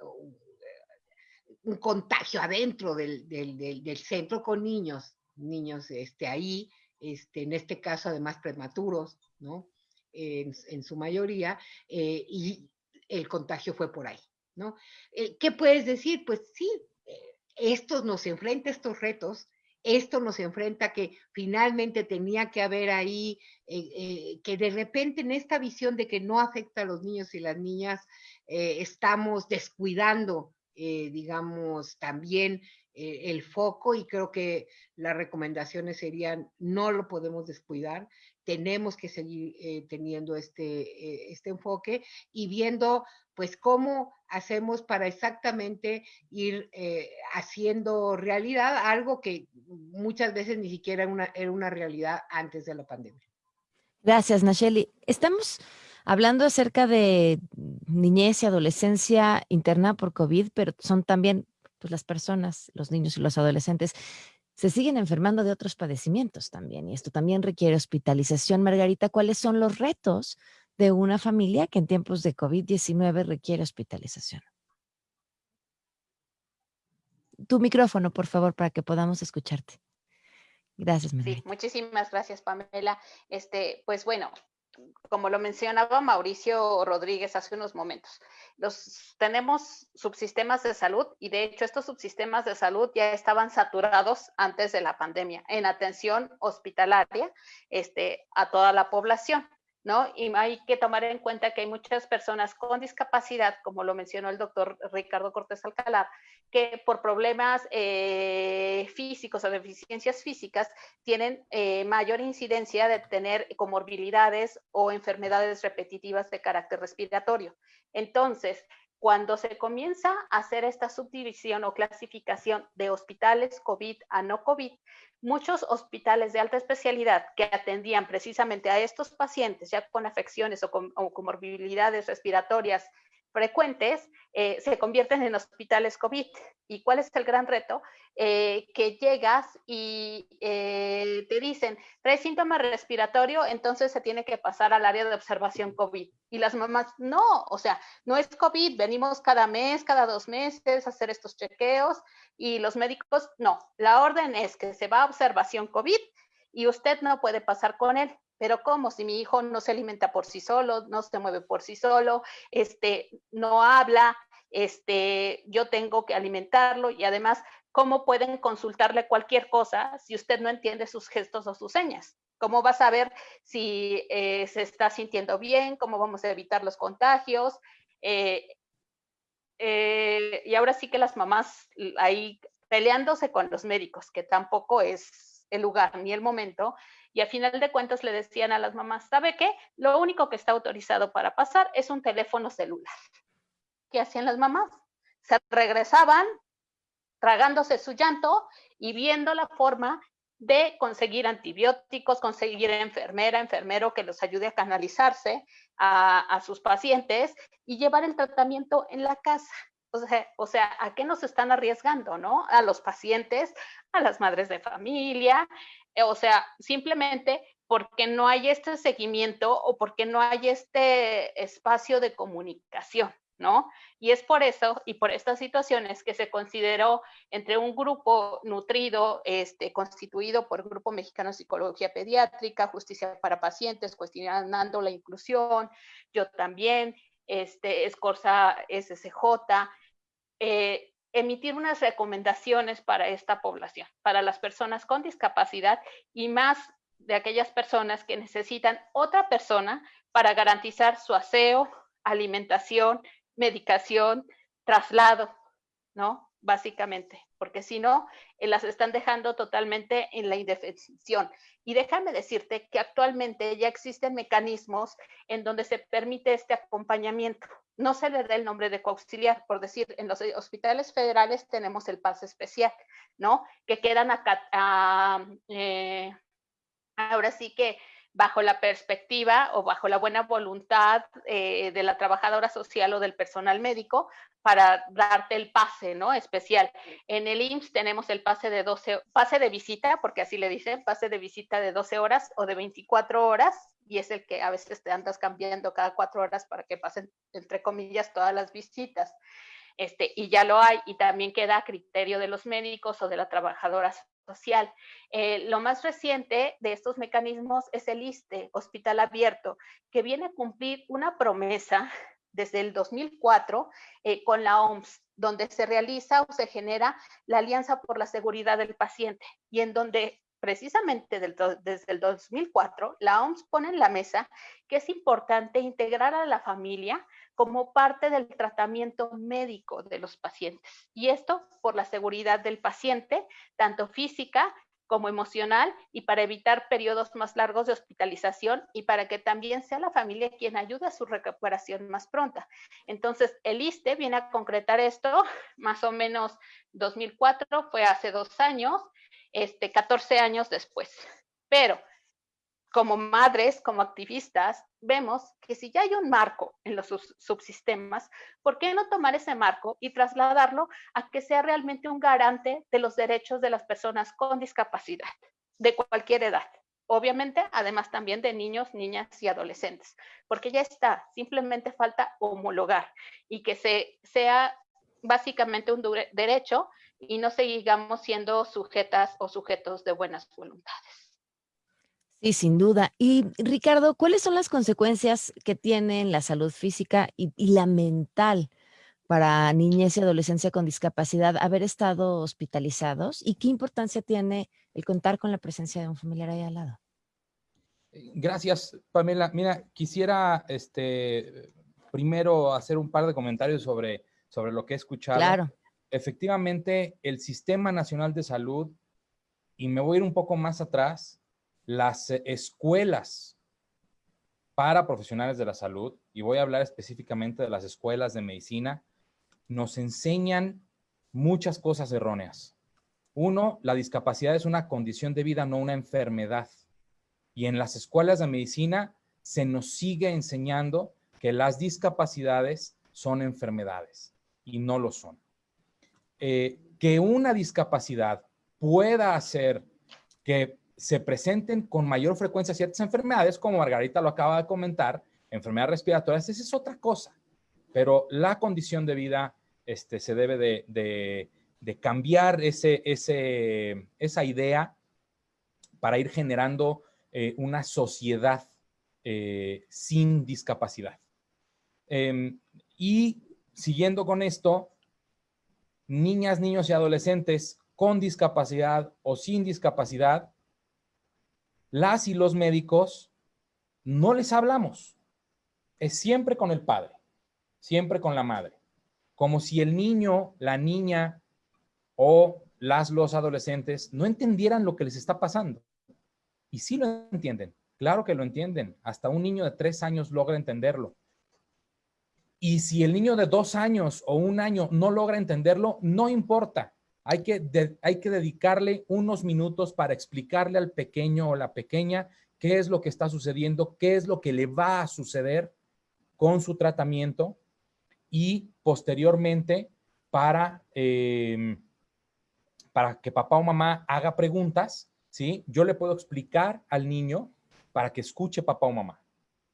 [SPEAKER 2] un contagio adentro del, centro con niños, niños este, ahí, este, en este caso además prematuros, ¿no? En, su mayoría, eh, y el contagio fue por ahí, ¿no? Eh, ¿Qué puedes decir? Pues sí, eh, esto nos enfrenta estos retos, esto nos enfrenta que finalmente tenía que haber ahí, eh, que de repente en esta visión de que no afecta a los niños y las niñas, estamos descuidando, digamos, también el foco y creo que las recomendaciones serían no lo podemos descuidar, tenemos que seguir eh, teniendo este, eh, este enfoque y viendo pues cómo hacemos para exactamente ir eh, haciendo realidad algo que muchas veces ni siquiera era una, era una realidad antes de la pandemia.
[SPEAKER 1] Gracias, Nacheli. Estamos hablando acerca de niñez y adolescencia interna por COVID, pero son también pues, las personas, los niños y los adolescentes se siguen enfermando de otros padecimientos también, y esto también requiere hospitalización. Margarita, ¿cuáles son los retos de una familia que en tiempos de COVID-19 requiere hospitalización? Tu micrófono, por favor, para que podamos escucharte. Gracias, Margarita.
[SPEAKER 4] Sí, muchísimas gracias, Pamela. Este, pues bueno, como lo mencionaba Mauricio Rodríguez hace unos momentos, los, tenemos subsistemas de salud y de hecho estos subsistemas de salud ya estaban saturados antes de la pandemia en atención hospitalaria este, a toda la población. ¿No? Y hay que tomar en cuenta que hay muchas personas con discapacidad, como lo mencionó el doctor Ricardo Cortés Alcalá, que por problemas eh, físicos o deficiencias físicas tienen eh, mayor incidencia de tener comorbilidades o enfermedades repetitivas de carácter respiratorio. Entonces, cuando se comienza a hacer esta subdivisión o clasificación de hospitales COVID a no COVID, muchos hospitales de alta especialidad que atendían precisamente a estos pacientes ya con afecciones o con comorbilidades respiratorias frecuentes eh, se convierten en hospitales COVID. ¿Y cuál es el gran reto? Eh, que llegas y eh, te dicen, trae síntoma respiratorio, entonces se tiene que pasar al área de observación COVID. Y las mamás, no, o sea, no es COVID, venimos cada mes, cada dos meses a hacer estos chequeos y los médicos, no, la orden es que se va a observación COVID y usted no puede pasar con él pero ¿cómo? Si mi hijo no se alimenta por sí solo, no se mueve por sí solo, este, no habla, este, yo tengo que alimentarlo y además, ¿cómo pueden consultarle cualquier cosa si usted no entiende sus gestos o sus señas? ¿Cómo va a saber si eh, se está sintiendo bien? ¿Cómo vamos a evitar los contagios? Eh, eh, y ahora sí que las mamás ahí peleándose con los médicos, que tampoco es el lugar ni el momento, y a final de cuentas le decían a las mamás, ¿sabe qué? Lo único que está autorizado para pasar es un teléfono celular. ¿Qué hacían las mamás? Se regresaban tragándose su llanto y viendo la forma de conseguir antibióticos, conseguir enfermera, enfermero que los ayude a canalizarse a, a sus pacientes y llevar el tratamiento en la casa. O sea, ¿a qué nos están arriesgando, no? A los pacientes, a las madres de familia, eh, o sea, simplemente porque no hay este seguimiento o porque no hay este espacio de comunicación, ¿no? Y es por eso y por estas situaciones que se consideró entre un grupo nutrido, este, constituido por Grupo Mexicano de Psicología Pediátrica, Justicia para Pacientes, cuestionando la inclusión, yo también, este, Escorza SCJ, eh, emitir unas recomendaciones para esta población, para las personas con discapacidad y más de aquellas personas que necesitan otra persona para garantizar su aseo, alimentación, medicación, traslado, ¿no? Básicamente, porque si no, eh, las están dejando totalmente en la indefensión. Y déjame decirte que actualmente ya existen mecanismos en donde se permite este acompañamiento no se le da el nombre de coauxiliar, por decir, en los hospitales federales tenemos el pase especial, ¿no? Que quedan acá, eh, ahora sí que bajo la perspectiva o bajo la buena voluntad eh, de la trabajadora social o del personal médico para darte el pase, ¿no? Especial. En el IMSS tenemos el pase de 12, pase de visita, porque así le dicen, pase de visita de 12 horas o de 24 horas, y es el que a veces te andas cambiando cada cuatro horas para que pasen, entre comillas, todas las visitas. Este, y ya lo hay, y también queda a criterio de los médicos o de la trabajadora social. Eh, lo más reciente de estos mecanismos es el ISTE, Hospital Abierto, que viene a cumplir una promesa desde el 2004 eh, con la OMS, donde se realiza o se genera la Alianza por la Seguridad del Paciente y en donde precisamente desde el 2004 la OMS pone en la mesa que es importante integrar a la familia como parte del tratamiento médico de los pacientes. Y esto por la seguridad del paciente, tanto física como emocional y para evitar periodos más largos de hospitalización y para que también sea la familia quien ayude a su recuperación más pronta. Entonces, el ISTE viene a concretar esto, más o menos 2004, fue hace dos años, este, 14 años después. Pero como madres, como activistas, vemos que si ya hay un marco en los subsistemas, ¿por qué no tomar ese marco y trasladarlo a que sea realmente un garante de los derechos de las personas con discapacidad, de cualquier edad? Obviamente, además también de niños, niñas y adolescentes, porque ya está, simplemente falta homologar y que se, sea básicamente un derecho y no sigamos siendo sujetas o sujetos de buenas voluntades.
[SPEAKER 1] Sí, sin duda. Y Ricardo, ¿cuáles son las consecuencias que tiene la salud física y, la mental para niñez y adolescencia con discapacidad haber estado hospitalizados? ¿Y qué importancia tiene el contar con la presencia de un familiar ahí al lado?
[SPEAKER 3] Eh, gracias, Pamela. Mira, quisiera este, primero hacer un par de comentarios sobre, sobre lo que he escuchado.
[SPEAKER 1] Claro.
[SPEAKER 3] Efectivamente, el Sistema Nacional de Salud, y me voy a ir un poco más atrás, las eh, escuelas para profesionales de la salud, y voy a hablar específicamente de las escuelas de medicina, nos enseñan muchas cosas erróneas. Uno, la discapacidad es una condición de vida, no una enfermedad. Y en las escuelas de medicina se nos sigue enseñando que las discapacidades son enfermedades y no lo son. Eh, que una discapacidad pueda hacer que se presenten con mayor frecuencia ciertas enfermedades, como Margarita lo acaba de comentar, enfermedades respiratorias, esa es otra cosa. Pero la condición de vida este, se debe de, cambiar ese, ese, esa idea para ir generando eh, una sociedad eh, sin discapacidad. Em, y siguiendo con esto, niñas, niños y adolescentes con discapacidad o sin discapacidad las y los médicos no les hablamos. Es siempre con el padre, siempre con la madre. Como si el niño, la niña o las, los adolescentes no entendieran lo que les está pasando. Y sí lo entienden, claro que lo entienden. Hasta un niño de tres años logra entenderlo. Y si el niño de dos años o un año no logra entenderlo, no importa. Hay que, hay que dedicarle unos minutos para explicarle al pequeño o la pequeña qué es lo que está sucediendo, qué es lo que le va a suceder con su tratamiento y posteriormente para, em, para que papá o mamá haga preguntas, ¿sí? Yo le puedo explicar al niño para que escuche papá o mamá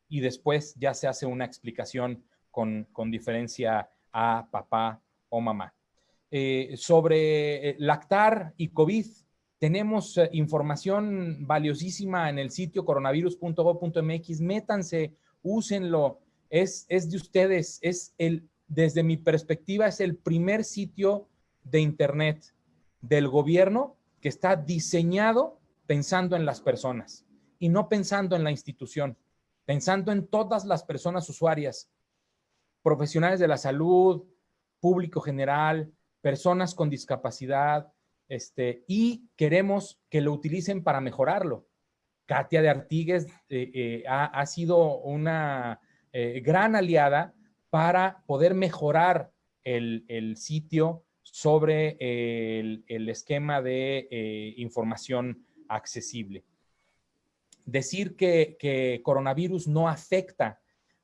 [SPEAKER 3] y después ya se hace una explicación con, diferencia a papá o mamá. Eh, sobre eh, lactar y COVID. Tenemos eh, información valiosísima en el sitio coronavirus.gov.mx. Métanse, úsenlo. Es, es de ustedes. Es el, desde mi perspectiva, es el primer sitio de Internet del gobierno que está diseñado pensando en las personas y no pensando en la institución, pensando en todas las personas usuarias, profesionales de la salud, público general, personas con discapacidad, este, y queremos que lo utilicen para mejorarlo. Katia de Artigues eh, eh, ha, sido una eh, gran aliada para poder mejorar el, sitio sobre el, esquema de información accesible. Decir que, coronavirus no afecta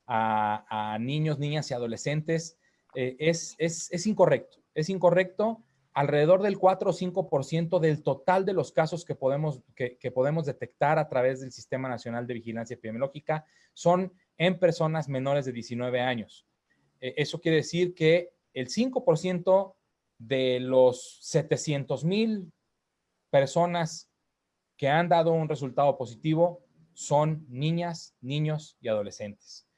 [SPEAKER 3] a, niños, niñas y adolescentes es, es incorrecto es incorrecto. Alrededor del 4 o 5% del total de los casos que podemos, que, podemos detectar a través del Sistema Nacional de Vigilancia Epidemiológica son en personas menores de 19 años. Eh, eso quiere decir que el 5% de los 700 mil personas que han dado un resultado positivo son niñas, niños y adolescentes.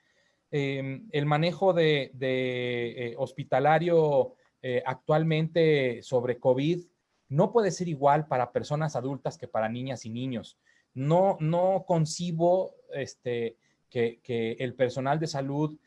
[SPEAKER 3] Em, el manejo de, eh, hospitalario eh, actualmente sobre COVID no puede ser igual para personas adultas que para niñas y niños. No, no concibo este, que, el personal de salud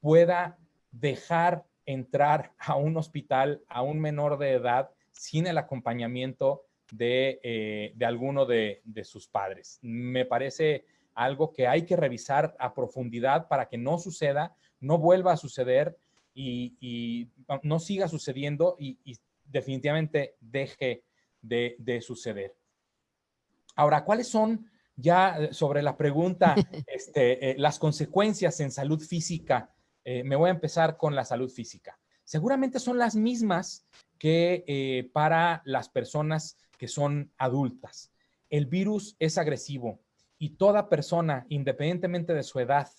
[SPEAKER 3] pueda dejar entrar a un hospital a un menor de edad sin el acompañamiento de, eh, alguno de, sus padres. Me parece algo que hay que revisar a profundidad para que no suceda, no vuelva a suceder y, no siga sucediendo y, definitivamente deje de, suceder. Ahora, ¿cuáles son ya sobre la pregunta, este, eh, las consecuencias en salud física eh, me voy a empezar con la salud física. Seguramente son las mismas que eh, para las personas que son adultas. El virus es agresivo y toda persona, independientemente de su edad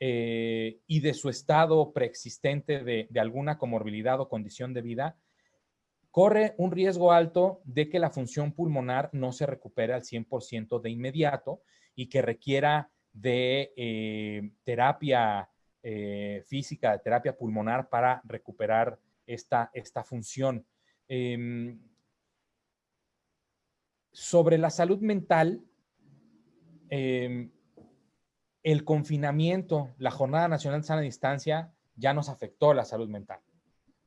[SPEAKER 3] eh, y de su estado preexistente de, alguna comorbilidad o condición de vida, corre un riesgo alto de que la función pulmonar no se recupere al 100% de inmediato y que requiera de terapia eh, física, de terapia pulmonar para recuperar esta, esta función. Em, sobre la salud mental, em, el confinamiento, la Jornada Nacional de Sana Distancia ya nos afectó la salud mental.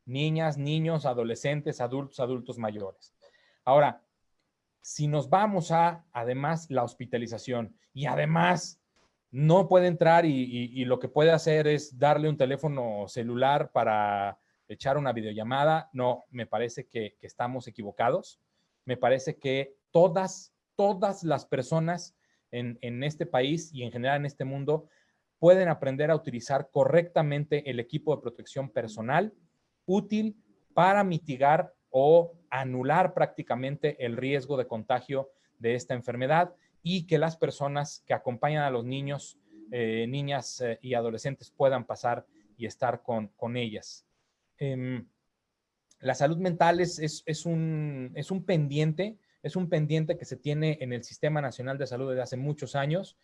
[SPEAKER 3] Niñas, niños, adolescentes, adultos, adultos mayores. Ahora, si nos vamos a, además, la hospitalización y además no puede entrar y, lo que puede hacer es darle un teléfono celular para echar una videollamada. No, me parece que, estamos equivocados. Me parece que todas, todas las personas en, en, este país y en general en este mundo pueden aprender a utilizar correctamente el equipo de protección personal útil para mitigar o anular prácticamente el riesgo de contagio de esta enfermedad y que las personas que acompañan a los niños, eh, niñas eh, y adolescentes puedan pasar y estar con, con ellas. Em, la salud mental es, es, un, es un pendiente, es un pendiente que se tiene en el Sistema Nacional de Salud desde hace muchos años.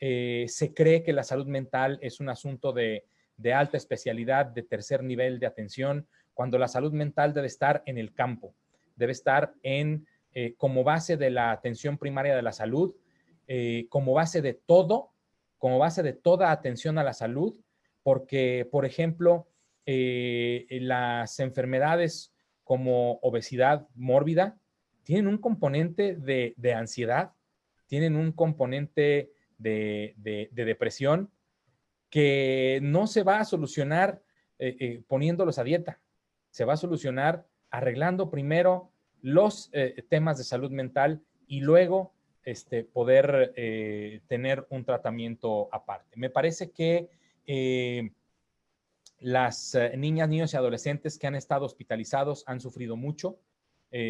[SPEAKER 3] Eh, se cree que la salud mental es un asunto de, de alta especialidad, de tercer nivel de atención, cuando la salud mental debe estar en el campo, debe estar en como base de la atención primaria de la salud, eh, como base de todo, como base de toda atención a la salud, porque, por ejemplo, eh, las enfermedades como obesidad mórbida tienen un componente de, ansiedad, tienen un componente de, depresión que no se va a solucionar eh, poniéndolos a dieta, se va a solucionar arreglando primero los temas de salud mental y luego este, poder eh, tener un tratamiento aparte. Me parece que eh, las eh, niñas, niños y adolescentes que han estado hospitalizados han sufrido mucho,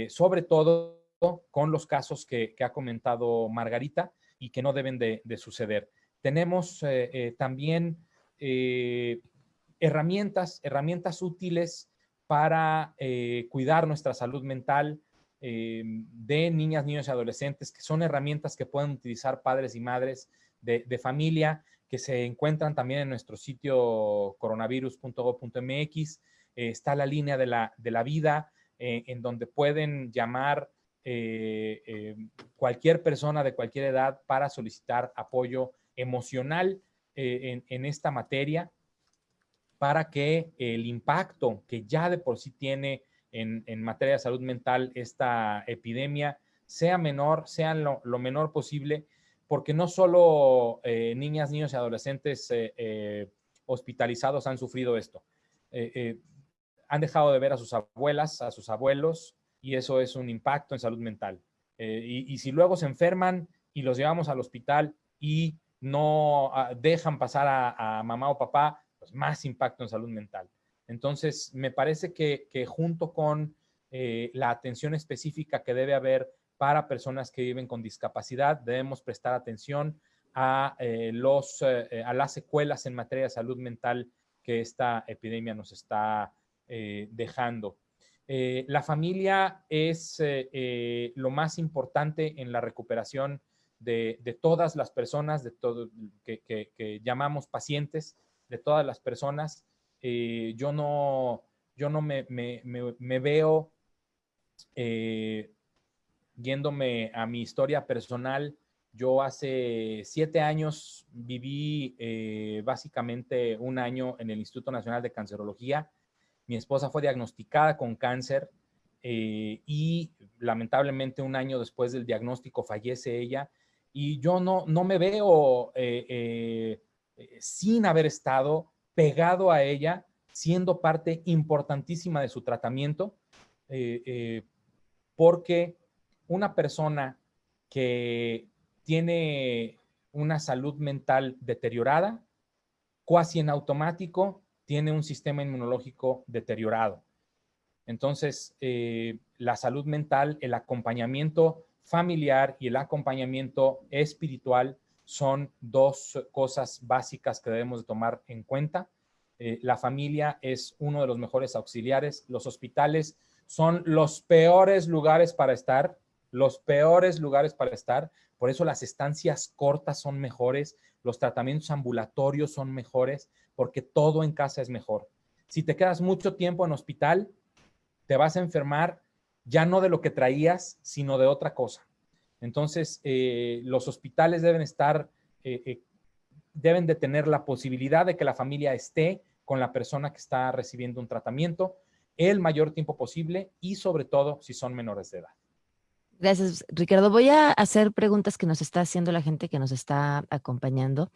[SPEAKER 3] sobre todo con los casos que, ha comentado Margarita y que no deben de, de suceder. Tenemos también herramientas, herramientas útiles para cuidar nuestra salud mental, eh, de niñas, niños y adolescentes, que son herramientas que pueden utilizar padres y madres de, familia, que se encuentran también en nuestro sitio coronavirus.gov.mx. Eh, está la línea de la, de la vida, eh, en donde pueden llamar cualquier persona de cualquier edad para solicitar apoyo emocional en, en esta materia para que el impacto que ya de por sí tiene en, materia de salud mental esta epidemia sea menor, sea lo, menor posible, porque no solo eh, niñas, niños y adolescentes eh, eh, hospitalizados han sufrido esto. Han dejado de ver a sus abuelas, a sus abuelos, y eso es un impacto en salud mental. Y, si luego se enferman y los llevamos al hospital y no ah, dejan pasar a, mamá o papá, pues más impacto en salud mental. Entonces, me parece que, junto con eh, la atención específica que debe haber para personas que viven con discapacidad, debemos prestar atención a, eh, los, eh, a las secuelas en materia de salud mental que esta epidemia nos está dejando. la familia es lo más importante en la recuperación de, todas las personas de todo, que, que llamamos pacientes de todas las personas. Eh, yo no, yo no me, me, veo eh, yéndome a mi historia personal. Yo hace siete años viví eh, básicamente un año en el Instituto Nacional de Cancerología. Mi esposa fue diagnosticada con cáncer y lamentablemente un año después del diagnóstico fallece ella. Y yo no, no me veo sin haber estado pegado a ella, siendo parte importantísima de su tratamiento, eh, eh, porque una persona que tiene una salud mental deteriorada, casi en automático, tiene un sistema inmunológico deteriorado. Entonces, eh, la salud mental, el acompañamiento familiar y el acompañamiento espiritual son dos cosas básicas que debemos de tomar en cuenta. Eh, la familia es uno de los mejores auxiliares. Los hospitales son los peores lugares para estar, los peores lugares para estar. Por eso las estancias cortas son mejores, los tratamientos ambulatorios son mejores, porque todo en casa es mejor. Si te quedas mucho tiempo en hospital, te vas a enfermar ya no de lo que traías, sino de otra cosa. Entonces, eh, los hospitales deben estar, eh, eh, deben de tener la posibilidad de que la familia esté con la persona que está recibiendo un tratamiento el mayor tiempo posible y sobre todo si son menores de edad.
[SPEAKER 1] Gracias, Ricardo. Voy a hacer preguntas que nos está haciendo la gente que nos está acompañando.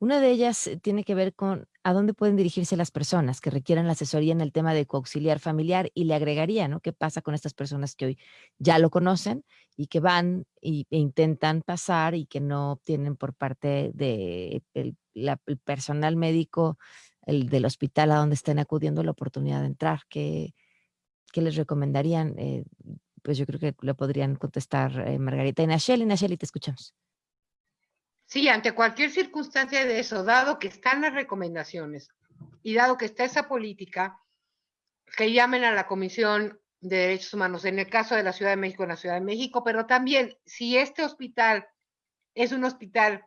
[SPEAKER 1] Una de ellas eh, tiene que ver con a dónde pueden dirigirse las personas que requieran la asesoría en el tema de coauxiliar familiar y le agregaría, ¿no? ¿Qué pasa con estas personas que hoy ya lo conocen y que van e intentan pasar y que no tienen por parte de el, personal médico el del hospital a donde estén acudiendo la oportunidad de entrar? ¿Qué, qué les recomendarían? Eh, pues yo creo que lo podrían contestar eh, Margarita y Nacheli. Nacheli, te escuchamos.
[SPEAKER 2] Sí, ante cualquier circunstancia de eso, dado que están las recomendaciones y dado que está esa política, que llamen a la Comisión de Derechos Humanos, en el caso de la Ciudad de México, en la Ciudad de México, pero también si este hospital es un hospital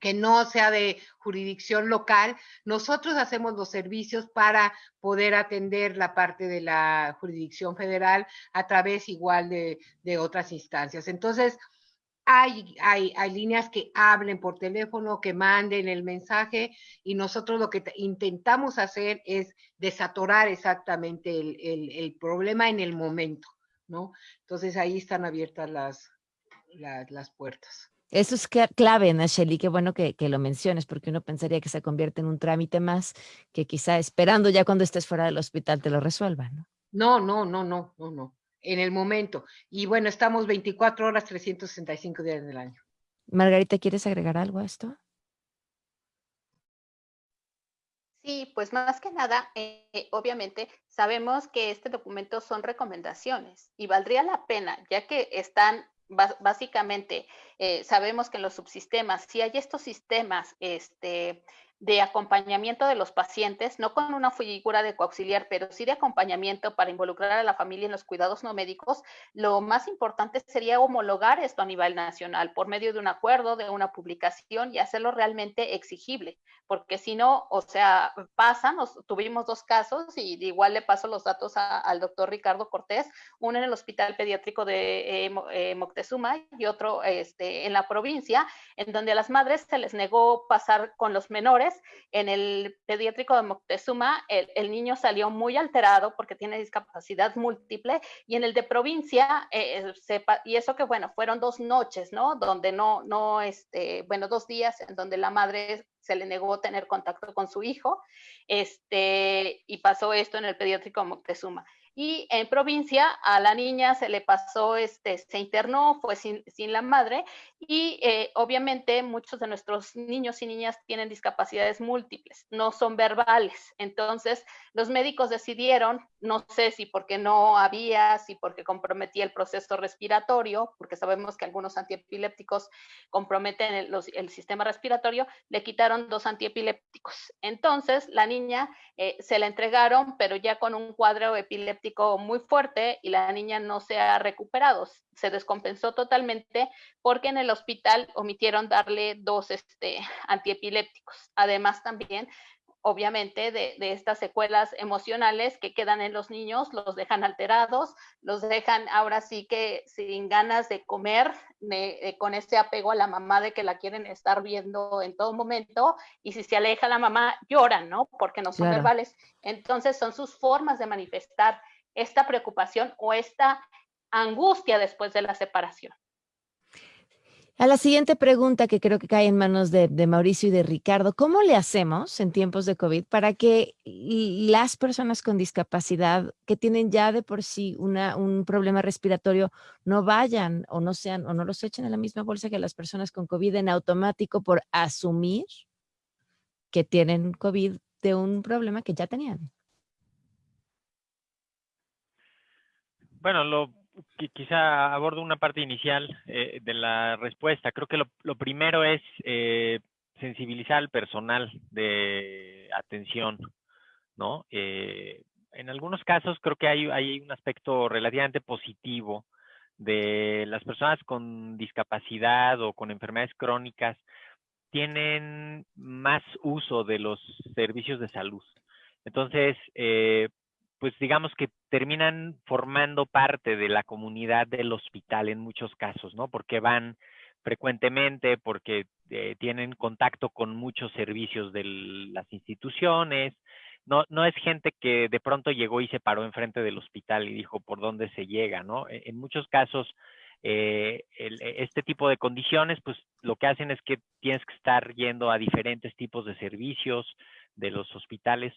[SPEAKER 2] que no sea de jurisdicción local, nosotros hacemos los servicios para poder atender la parte de la jurisdicción federal a través igual de, otras instancias. Entonces, hay, hay, hay, líneas que hablen por teléfono, que manden el mensaje y nosotros lo que intentamos hacer es desatorar exactamente el, el, problema en el momento, ¿no? Entonces ahí están abiertas las, las puertas.
[SPEAKER 1] Eso es clave, Nacheli, qué bueno que, lo menciones, porque uno pensaría que se convierte en un trámite más que quizá esperando ya cuando estés fuera del hospital te lo resuelvan, ¿no?
[SPEAKER 2] No, no, no, no, no, no, en el momento. Y bueno, estamos 24 horas, 365 días del año.
[SPEAKER 1] Margarita, ¿quieres agregar algo a esto?
[SPEAKER 4] Sí, pues más que nada, eh, obviamente sabemos que este documento son recomendaciones y valdría la pena, ya que están básicamente eh, sabemos que en los subsistemas, si hay estos sistemas este, de acompañamiento de los pacientes, no con una figura de coauxiliar, pero sí de acompañamiento para involucrar a la familia en los cuidados no médicos, lo más importante sería homologar esto a nivel nacional por medio de un acuerdo, de una publicación y hacerlo realmente exigible, porque si no, o sea, pasan, tuvimos dos casos y igual le paso los datos al doctor Ricardo Cortés, uno en el Hospital Pediátrico de eh, eh, Moctezuma y otro este, en la provincia, en donde a las madres se les negó pasar con los menores en el pediátrico de Moctezuma, el, niño salió muy alterado porque tiene discapacidad múltiple y en el de provincia, eh, eh, y eso que bueno, fueron dos noches, ¿no? Donde no, no, este, bueno, dos días en donde la madre se le negó tener contacto con su hijo, este, y pasó esto en el pediátrico de Moctezuma. Y en provincia a la niña se le pasó, este, se internó, fue sin, sin la madre y eh, obviamente muchos de nuestros niños y niñas tienen discapacidades múltiples, no son verbales. Entonces los médicos decidieron, no sé si porque no había, si porque comprometía el proceso respiratorio, porque sabemos que algunos antiepilépticos comprometen el, el sistema respiratorio, le quitaron dos antiepilépticos. Entonces la niña eh, se la entregaron, pero ya con un cuadro epiléptico muy fuerte y la niña no se ha recuperado, se descompensó totalmente porque en el hospital omitieron darle dos este, antiepilépticos. Además también obviamente, de, estas secuelas emocionales que quedan en los niños, los dejan alterados, los dejan ahora sí que sin ganas de comer, con este apego a la mamá de que la quieren estar viendo en todo momento, y si se aleja la mamá, lloran, ¿no? Porque no son verbales. Entonces son sus formas de manifestar esta preocupación o esta angustia después de la separación.
[SPEAKER 1] A la siguiente pregunta que creo que cae en manos de, Mauricio y de Ricardo, ¿cómo le hacemos en tiempos de COVID para que las personas con discapacidad que tienen ya de por sí un problema respiratorio no vayan o no sean o no los echen en la misma bolsa que las personas con COVID en automático por asumir que tienen COVID de un problema que ya tenían?
[SPEAKER 5] Bueno, lo quizá abordo una parte inicial eh, de la respuesta. Creo que lo, primero es eh, sensibilizar al personal de atención, ¿no? Eh, en algunos casos creo que hay, hay un aspecto relativamente positivo de las personas con discapacidad o con enfermedades crónicas tienen más uso de los servicios de salud. Entonces, eh, pues digamos que terminan formando parte de la comunidad del hospital en muchos casos, ¿no? Porque van frecuentemente, porque eh, tienen contacto con muchos servicios de las instituciones. No, no es gente que de pronto llegó y se paró enfrente del hospital y dijo por dónde se llega, ¿no? E, en muchos casos, eh, e, este tipo de condiciones, pues lo que hacen es que tienes que estar yendo a diferentes tipos de servicios de los hospitales.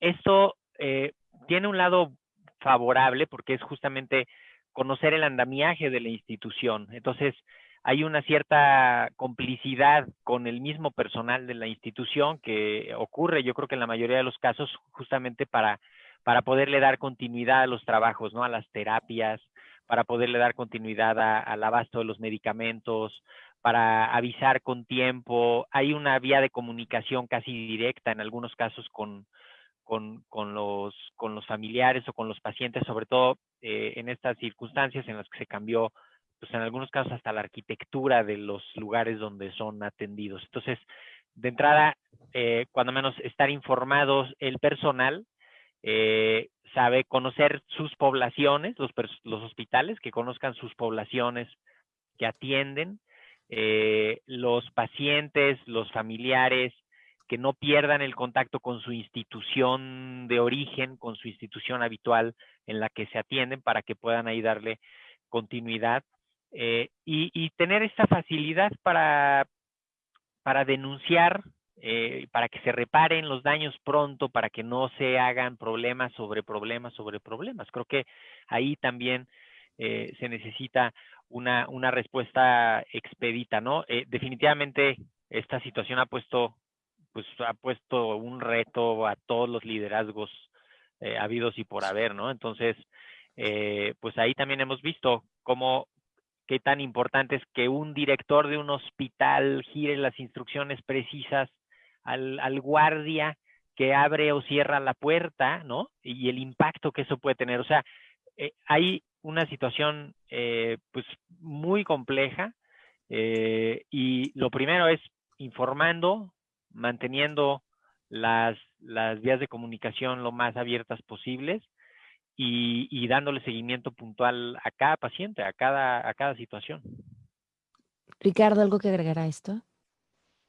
[SPEAKER 5] Esto eh, tiene un lado favorable porque es justamente conocer el andamiaje de la institución. Entonces, hay una cierta complicidad con el mismo personal de la institución que ocurre, yo creo que en la mayoría de los casos, justamente para, para poderle dar continuidad a los trabajos, ¿no? A las terapias, para poderle dar continuidad al abasto de los medicamentos, para avisar con tiempo. Hay una vía de comunicación casi directa en algunos casos con, con, con, los, con los familiares o con los pacientes, sobre todo eh, en estas circunstancias en las que se cambió, pues en algunos casos hasta la arquitectura de los lugares donde son atendidos. Entonces, de entrada, eh, cuando menos estar informados el personal, eh, sabe conocer sus poblaciones, los, los, hospitales, que conozcan sus poblaciones que atienden, los pacientes, los familiares, que no pierdan el contacto con su institución de origen, con su institución habitual en la que se atienden para que puedan ahí darle continuidad eh, y, tener esta facilidad para, para denunciar, eh, para que se reparen los daños pronto, para que no se hagan problemas sobre problemas sobre problemas. Creo que ahí también eh, se necesita una, una respuesta expedita, ¿no? definitivamente esta situación ha puesto pues ha puesto un reto a todos los liderazgos eh, habidos y por haber, ¿no? Entonces, eh, pues ahí también hemos visto cómo, qué tan importante es que un director de un hospital gire las instrucciones precisas al, guardia que abre o cierra la puerta, ¿no? Y el impacto que eso puede tener. O sea, eh, hay una situación pues muy compleja y lo primero es informando, manteniendo las, las vías de comunicación lo más abiertas posibles y, dándole seguimiento puntual a cada paciente, a cada, a cada situación.
[SPEAKER 1] Ricardo, ¿algo que agregar a esto?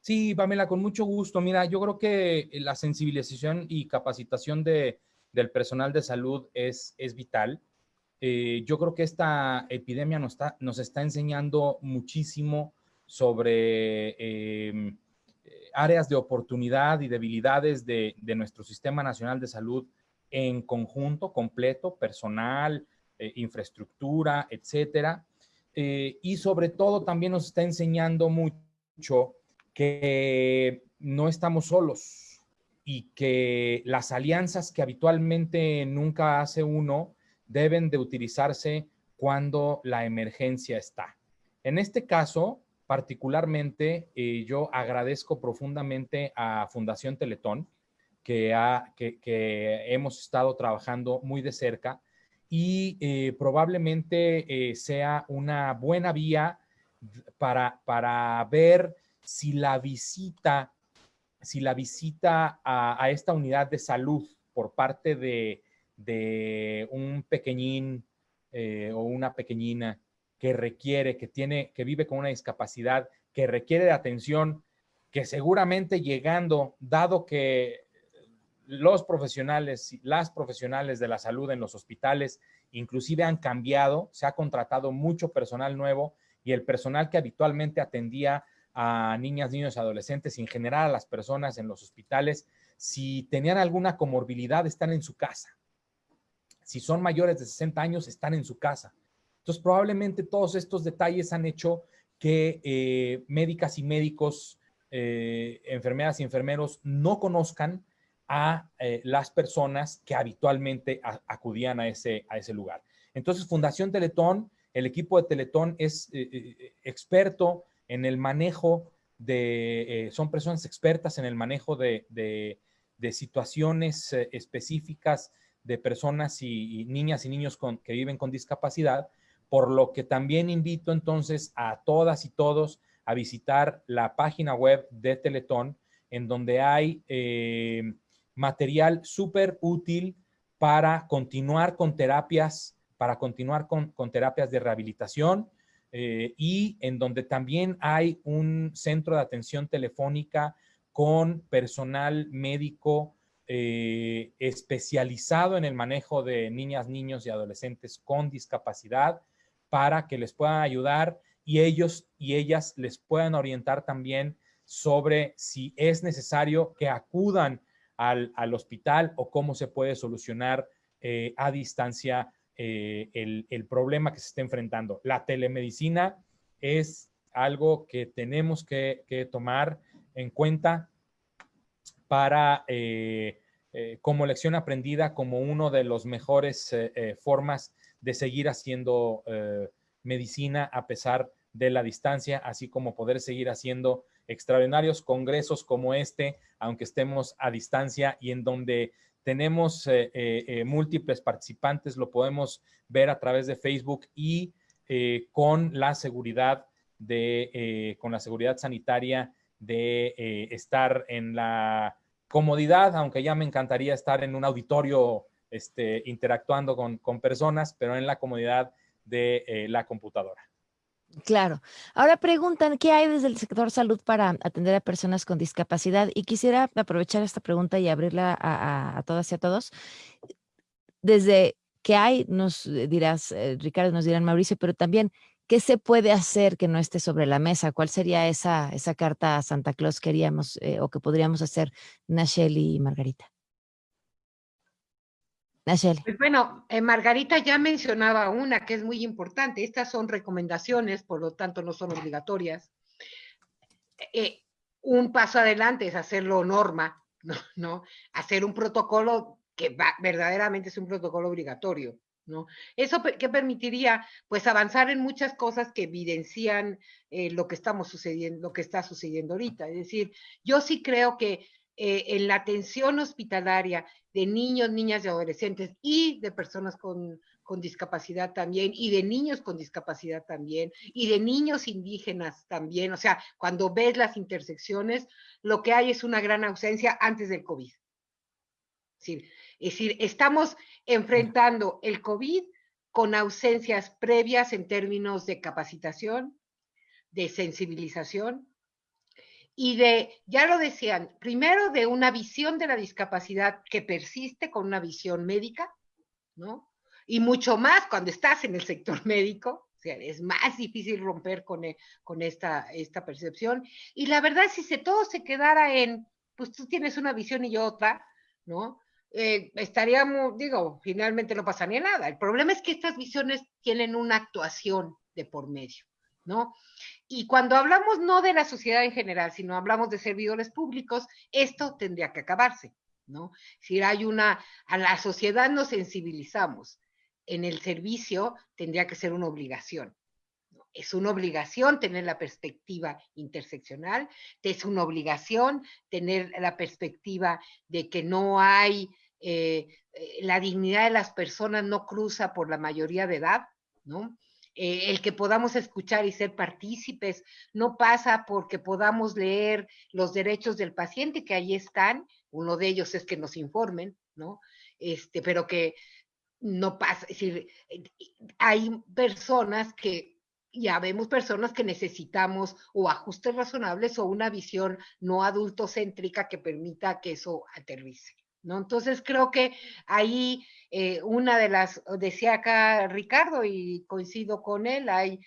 [SPEAKER 3] Sí, Pamela, con mucho gusto. Mira, yo creo que la sensibilización y capacitación de, del personal de salud es, es vital. Eh, yo creo que esta epidemia nos está, nos está enseñando muchísimo sobre em, áreas de oportunidad y debilidades de, nuestro Sistema Nacional de Salud en conjunto, completo, personal, eh, infraestructura, etcétera. Eh, y sobre todo también nos está enseñando mucho que no estamos solos y que las alianzas que habitualmente nunca hace uno deben de utilizarse cuando la emergencia está. En este caso, Particularmente, eh, yo agradezco profundamente a Fundación Teletón, que, ha, que, hemos estado trabajando muy de cerca y eh, probablemente eh, sea una buena vía para, para ver si la visita si la visita a, esta unidad de salud por parte de, un pequeñín o una pequeñina que requiere, que tiene, que vive con una discapacidad, que requiere de atención, que seguramente llegando, dado que los profesionales, las profesionales de la salud en los hospitales inclusive han cambiado, se ha contratado mucho personal nuevo y el personal que habitualmente atendía a niñas, niños adolescentes y en general a las personas en los hospitales, si tenían alguna comorbilidad, están en su casa. Si son mayores de 60 años, están en su casa. Entonces, probablemente todos estos detalles han hecho que eh, médicas y médicos, eh, enfermeras y enfermeros no conozcan a eh, las personas que habitualmente acudían a ese, a ese lugar. Entonces, Fundación Teletón, el equipo de Teletón es experto en el manejo de, son personas expertas en el manejo de, situaciones específicas de personas y, niñas y niños que viven con discapacidad por lo que también invito entonces a todas y todos a visitar la página web de Teletón, en donde hay eh, material súper útil para continuar con terapias, para continuar con, terapias de rehabilitación eh, y en donde también hay un centro de atención telefónica con personal médico eh, especializado en el manejo de niñas, niños y adolescentes con discapacidad para que les puedan ayudar y ellos y ellas les puedan orientar también sobre si es necesario que acudan al, hospital o cómo se puede solucionar eh, a distancia eh, el, problema que se está enfrentando. La telemedicina es algo que tenemos que, tomar en cuenta para, eh, como lección aprendida, como uno de los mejores formas de seguir haciendo eh, medicina a pesar de la distancia, así como poder seguir haciendo extraordinarios congresos como este, aunque estemos a distancia y en donde tenemos eh, eh, múltiples participantes, lo podemos ver a través de Facebook y con la seguridad de, con la seguridad sanitaria de estar en la comodidad, aunque ya me encantaría estar en un auditorio este, interactuando con, personas, pero en la comodidad de eh, la computadora.
[SPEAKER 1] Claro. Ahora preguntan, ¿qué hay desde el sector salud para atender a personas con discapacidad? Y quisiera aprovechar esta pregunta y abrirla a, todas y a todos. Desde qué hay, nos dirás, eh, Ricardo, nos dirán Mauricio, pero también, ¿qué se puede hacer que no esté sobre la mesa? ¿Cuál sería esa, carta a Santa Claus que haríamos eh, o que podríamos hacer Nacheli y Margarita?
[SPEAKER 2] Pues bueno, eh, Margarita ya mencionaba una que es muy importante. Estas son recomendaciones, por lo tanto no son obligatorias. Eh, un paso adelante es hacerlo norma, ¿no? Hacer un protocolo que verdaderamente es un protocolo obligatorio, ¿no? Eso que permitiría, pues, avanzar en muchas cosas que evidencian eh, lo que estamos sucediendo, lo que está sucediendo ahorita. Es decir, yo sí creo que en la atención hospitalaria de niños, niñas y adolescentes y de personas con, discapacidad también, y de niños con discapacidad también, y de niños indígenas también. O sea, cuando ves las intersecciones, lo que hay es una gran ausencia antes del COVID. es decir, estamos enfrentando el COVID con ausencias previas en términos de capacitación, de sensibilización, y de, ya lo decían, primero de una visión de la discapacidad que persiste con una visión médica, ¿no? Y mucho más cuando estás en el sector médico, o sea, es más difícil romper con, e, con esta, esta percepción. Y la verdad, si se, todo se quedara en, pues tú tienes una visión y yo otra, ¿no? Eh, estaríamos, digo, finalmente no pasaría nada. El problema es que estas visiones tienen una actuación de por medio, ¿no? Y cuando hablamos no de la sociedad en general, sino hablamos de servidores públicos, esto tendría que acabarse, ¿no? Si hay una, a la sociedad nos sensibilizamos, en el servicio tendría que ser una obligación. Es una obligación tener la perspectiva interseccional, es una obligación tener la perspectiva de que no hay, eh, eh, la dignidad de las personas no cruza por la mayoría de edad, ¿no? Eh, el que podamos escuchar y ser partícipes, no pasa porque podamos leer los derechos del paciente, que ahí están, uno de ellos es que nos informen, ¿no? Este, pero que no pasa, es decir, hay personas que, ya vemos personas que necesitamos o ajustes razonables o una visión no adultocéntrica que permita que eso aterrice. ¿No? Entonces creo que ahí eh, una de las, decía acá Ricardo y coincido con él, hay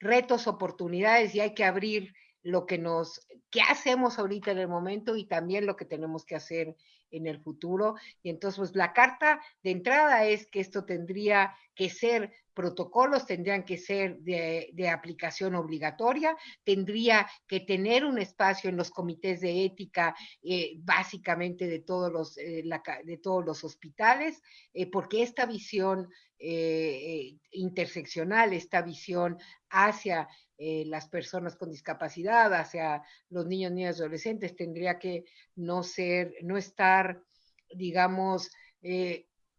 [SPEAKER 2] retos, oportunidades y hay que abrir lo que nos, qué hacemos ahorita en el momento y también lo que tenemos que hacer en el futuro. Y entonces, pues la carta de entrada es que esto tendría que ser protocolos tendrían que ser de, aplicación obligatoria, tendría que tener un espacio en los comités de ética, eh, básicamente de todos los, eh, de todos los hospitales, eh, porque esta visión interseccional, esta visión hacia las personas con discapacidad, hacia los niños, niñas y adolescentes, tendría que no ser, no estar, digamos,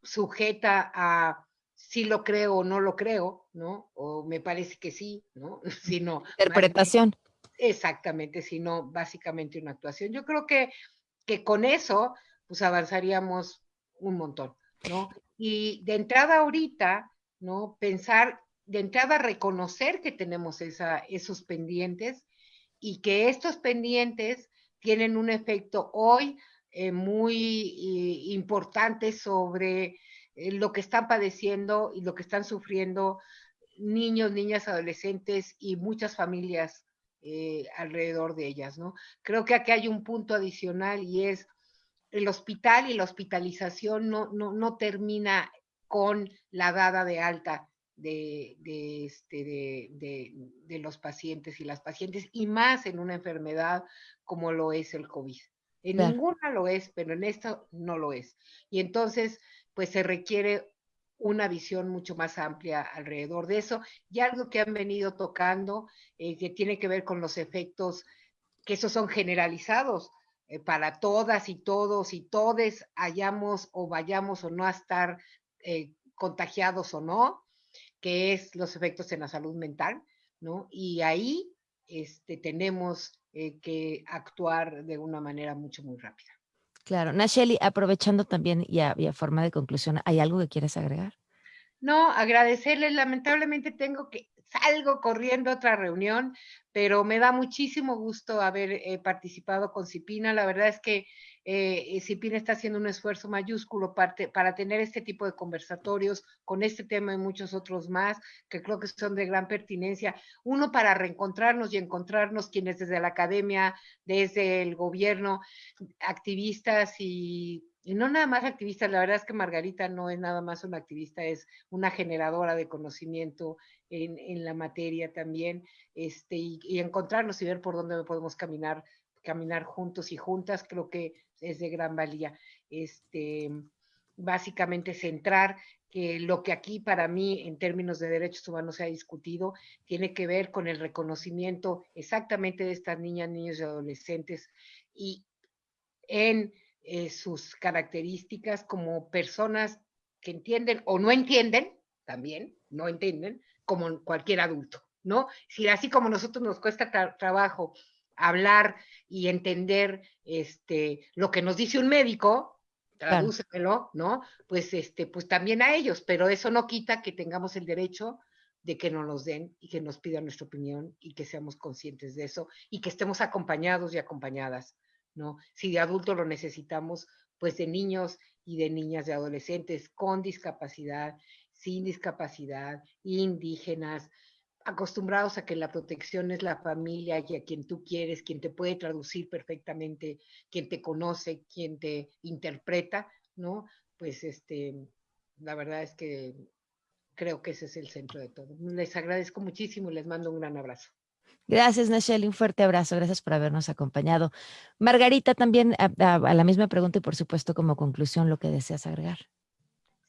[SPEAKER 2] sujeta a si lo creo o no lo creo, ¿no? O me parece que sí, ¿no? Sino,
[SPEAKER 1] Interpretación.
[SPEAKER 2] exactamente, sino básicamente una actuación. Yo creo que, que con eso, pues avanzaríamos un montón, ¿no? Y de entrada ahorita, ¿no? Pensar, de entrada reconocer que tenemos esa, esos pendientes y que estos pendientes tienen un efecto hoy eh, muy eh, importante sobre eh, lo que están padeciendo y lo que están sufriendo niños, niñas, adolescentes y muchas familias eh, alrededor de ellas, ¿no? Creo que aquí hay un punto adicional y es el hospital y la hospitalización no, no, no termina con la dada de alta de, de, este, de, de, los pacientes y las pacientes, y más en una enfermedad como lo es el COVID. En ninguna lo es, pero en esto no lo es. Y entonces, pues se requiere una visión mucho más amplia alrededor de eso. Y algo que han venido tocando, eh, que tiene que ver con los efectos, que esos son generalizados eh, para todas y todos y todes, hayamos o vayamos o no a estar eh, contagiados o no, que es los efectos en la salud mental, ¿no? Y ahí este, tenemos que actuar de una manera mucho, muy rápida.
[SPEAKER 1] Claro. Nacheli, aprovechando también y a, forma de conclusión, ¿hay algo que quieres agregar?
[SPEAKER 2] No, agradecerles. Lamentablemente tengo que, salgo corriendo a otra reunión, pero me da muchísimo gusto haber eh, participado con Cipina. La verdad es que eh, Cipina está haciendo un esfuerzo mayúsculo para, tener este tipo de conversatorios con este tema y muchos otros más, que creo que son de gran pertinencia. Uno, para reencontrarnos y encontrarnos quienes desde la academia, desde el gobierno, activistas y y no nada más activistas, la verdad es que Margarita no es nada más una activista, es una generadora de conocimiento en, en la materia también, este, y, y, encontrarnos y ver por dónde podemos caminar, caminar juntos y juntas, creo que es de gran valía. Este, básicamente centrar que lo que aquí para mí en términos de derechos humanos se ha discutido tiene que ver con el reconocimiento exactamente de estas niñas, niños y adolescentes y en eh, sus características como personas que entienden o no entienden, también, no entienden, como cualquier adulto, ¿no? Si así como nosotros nos cuesta trabajo hablar y entender este, lo que nos dice un médico, tradúcemelo, ¿no? Pues, este, pues también a ellos, pero eso no quita que tengamos el derecho de que nos los den y que nos pidan nuestra opinión y que seamos conscientes de eso y que estemos acompañados y acompañadas, ¿no? Si de adultos lo necesitamos, pues de niños y de niñas, de adolescentes con discapacidad, sin discapacidad, indígenas, acostumbrados a que la protección es la familia y a quien tú quieres, quien te puede traducir perfectamente, quien te conoce, quien te interpreta, ¿no? Pues este, la verdad es que creo que ese es el centro de todo. Les agradezco muchísimo y les mando un gran abrazo.
[SPEAKER 1] Gracias, Nachelle, un fuerte abrazo. Gracias por habernos acompañado. Margarita, también a, a la misma pregunta y por supuesto como conclusión lo que deseas agregar.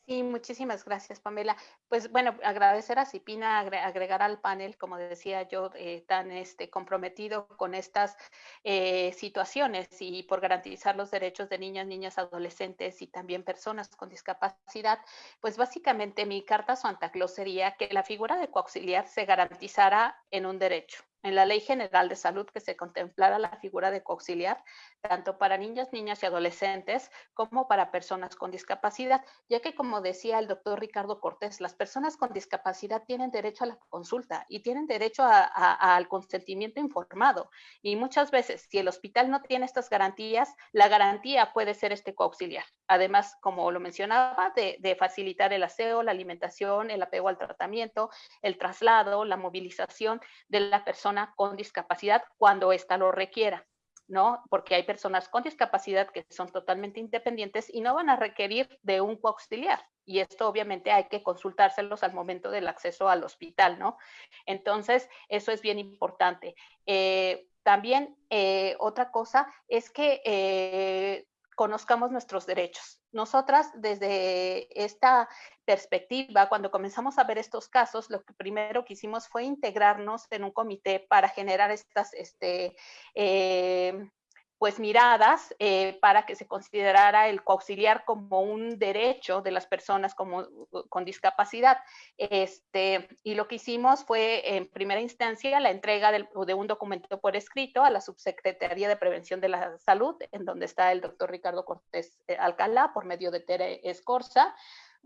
[SPEAKER 4] Sí, muchísimas gracias, Pamela. Pues bueno, agradecer a Cipina, agregar al panel, como decía yo, eh, tan este, comprometido con estas eh, situaciones y por garantizar los derechos de niñas, niñas, adolescentes y también personas con discapacidad. Pues básicamente mi carta Santa Claus sería que la figura de coauxiliar se garantizara en un derecho en la Ley General de Salud que se contemplara la figura de coauxiliar, tanto para niñas, niñas y adolescentes como para personas con discapacidad, ya que como decía el doctor Ricardo Cortés, las personas con discapacidad tienen derecho a la consulta y tienen derecho al consentimiento informado. Y muchas veces, si el hospital no tiene estas garantías, la garantía puede ser este coauxiliar. Además, como lo mencionaba, de facilitar el aseo, la alimentación, el apego al tratamiento, el traslado, la movilización de la persona con discapacidad cuando ésta lo requiera. ¿no? Porque hay personas con discapacidad que son totalmente independientes y no van a requerir de un coauxiliar. Y esto obviamente hay que consultárselos al momento del acceso al hospital, ¿no? Entonces, eso es bien importante. Eh, también eh, otra cosa es que eh, conozcamos nuestros derechos. Nosotras, desde esta perspectiva, cuando comenzamos a ver estos casos, lo que primero que hicimos fue integrarnos en un comité para generar estas este, eh, pues miradas eh, para que se considerara el coauxiliar como un derecho de las personas como, con discapacidad. Este, y lo que hicimos fue, en primera instancia, la entrega de un documento por escrito a la Subsecretaría de Prevención de la Salud, en donde está el doctor Ricardo Cortés eh, Alcalá, por medio de Tere Escorza,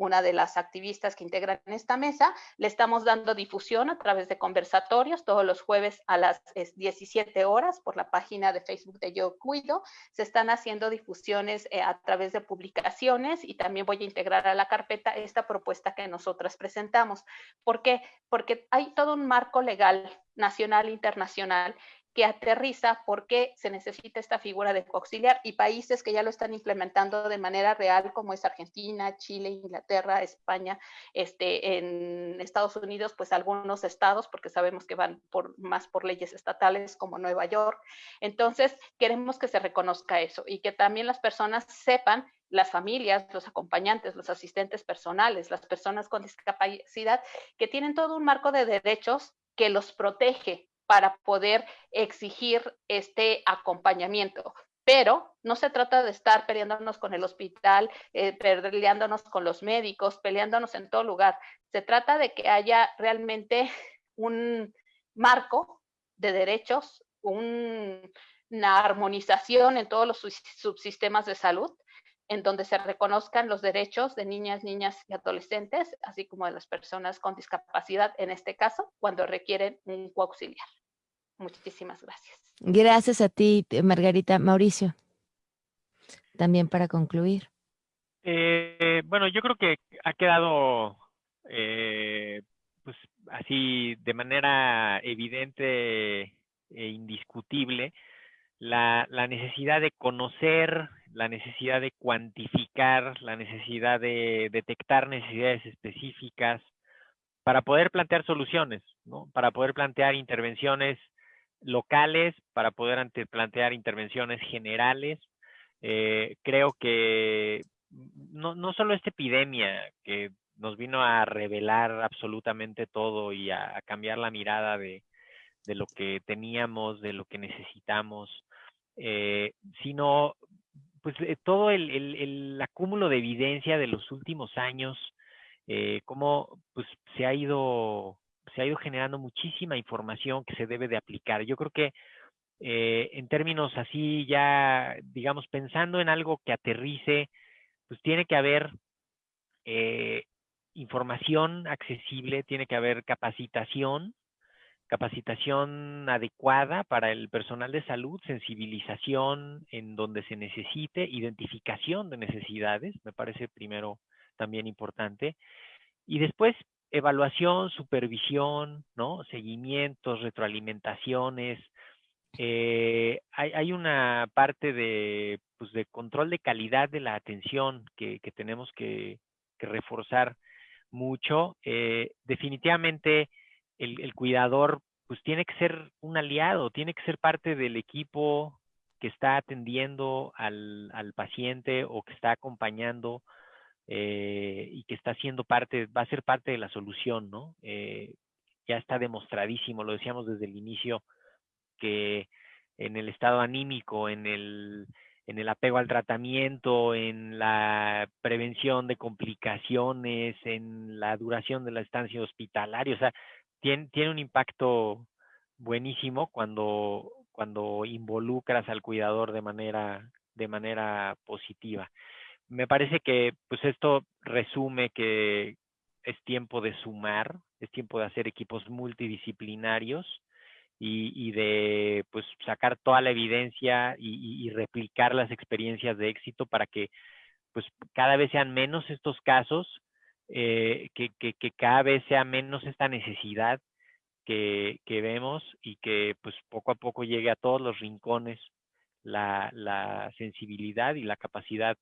[SPEAKER 4] una de las activistas que integran esta mesa. Le estamos dando difusión a través de conversatorios todos los jueves a las 17 horas por la página de Facebook de Yo Cuido. Se están haciendo difusiones eh, a través de publicaciones y también voy a integrar a la carpeta esta propuesta que nosotras presentamos. ¿Por qué? Porque hay todo un marco legal nacional e internacional que aterriza por qué se necesita esta figura de coauxiliar y países que ya lo están implementando de manera real, como es Argentina, Chile, Inglaterra, España, este, en Estados Unidos, pues algunos estados, porque sabemos que van por, más por leyes estatales como Nueva York. Entonces, queremos que se reconozca eso y que también las personas sepan las familias, los acompañantes, los asistentes personales, las personas con discapacidad, que tienen todo un marco de derechos que los protege para poder exigir este acompañamiento. Pero no se trata de estar peleándonos con el hospital, eh, peleándonos con los médicos, peleándonos en todo lugar. Se trata de que haya realmente un marco de derechos, una armonización en todos los subsistemas de salud en donde se reconozcan los derechos de niñas, niñas y adolescentes, así como de las personas con discapacidad, en este caso, cuando requieren un coauxiliar. Muchísimas gracias.
[SPEAKER 1] Gracias a ti, Margarita. Mauricio, también para concluir.
[SPEAKER 5] Eh, bueno, yo creo que ha quedado eh, pues así de manera evidente e indiscutible la, la, necesidad de conocer, la necesidad de cuantificar, la necesidad de detectar necesidades específicas para poder plantear soluciones, ¿no? para poder plantear intervenciones locales, para poder ante, plantear intervenciones generales. Eh, creo que no, no solo esta epidemia que nos vino a revelar absolutamente todo y a cambiar la mirada de, de lo que teníamos, de lo que necesitamos, eh, sino pues eh, todo el, el, acúmulo de evidencia de los últimos años, cómo pues se ha ido se ha ido generando muchísima información que se debe de aplicar. Yo creo que en términos así ya, digamos, pensando en algo que aterrice, pues tiene que haber información accesible, tiene que haber capacitación, capacitación adecuada para el personal de salud, sensibilización en donde se necesite, identificación de necesidades, me parece primero también importante, y después evaluación, supervisión, ¿no? Seguimientos, retroalimentaciones. Eh, hay, una parte de, pues, de control de calidad de la atención que, tenemos que, reforzar mucho. Eh, definitivamente el, cuidador pues tiene que ser un aliado, tiene que ser parte del equipo que está atendiendo al, paciente o que está acompañando eh, y que está siendo parte, va a ser parte de la solución, ¿no? ya está demostradísimo, lo decíamos desde el inicio, que en el estado anímico, en el, en el apego al tratamiento, en la prevención de complicaciones, en la duración de la estancia hospitalaria. O sea, tiene, tiene un impacto buenísimo cuando, cuando involucras al cuidador de manera, de manera positiva. Me parece que pues esto resume que es tiempo de sumar, es tiempo de hacer equipos multidisciplinarios y, de pues sacar toda la evidencia y, replicar las experiencias de éxito para que pues cada vez sean menos estos casos, eh, que, cada vez sea menos esta necesidad que, vemos y que pues poco a poco llegue a todos los rincones la, la sensibilidad y la capacidad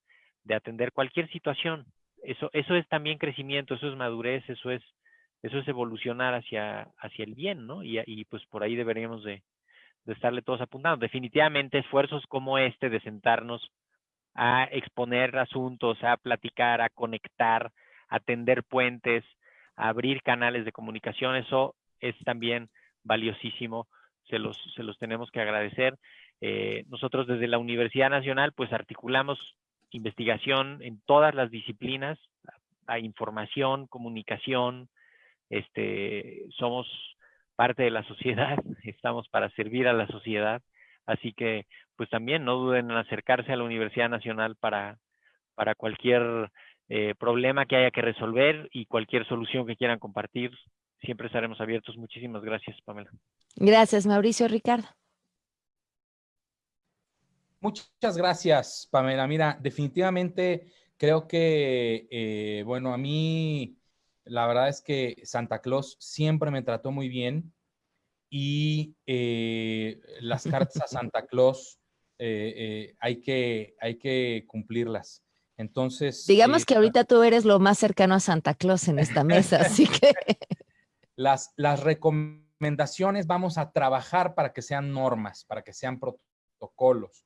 [SPEAKER 5] de atender cualquier situación. Eso, eso es también crecimiento, eso es madurez, eso es eso es evolucionar hacia, hacia el bien, ¿no? Y, y pues por ahí deberíamos de, de estarle todos apuntando. Definitivamente esfuerzos como este de sentarnos a exponer asuntos, a platicar, a conectar, a tender puentes, a abrir canales de comunicación, eso es también valiosísimo, se los, se los tenemos que agradecer. Eh, nosotros desde la Universidad Nacional pues articulamos investigación en todas las disciplinas, información, comunicación, este, somos parte de la sociedad, estamos para servir a la sociedad, así que pues también no duden en acercarse a la Universidad Nacional para, para cualquier eh, problema que haya que resolver y cualquier solución que quieran compartir. Siempre estaremos abiertos. Muchísimas gracias, Pamela.
[SPEAKER 1] Gracias, Mauricio Ricardo.
[SPEAKER 3] Muchas gracias, Pamela. Mira, definitivamente creo que, eh, bueno, a mí la verdad es que Santa Claus siempre me trató muy bien y eh, las cartas a Santa Claus eh, hay, que, hay que cumplirlas. Entonces...
[SPEAKER 1] Digamos que ahorita tú eres lo más cercano a Santa Claus en esta mesa, así que...
[SPEAKER 3] Las, las recomendaciones vamos a trabajar para que sean normas, para que sean protocolos.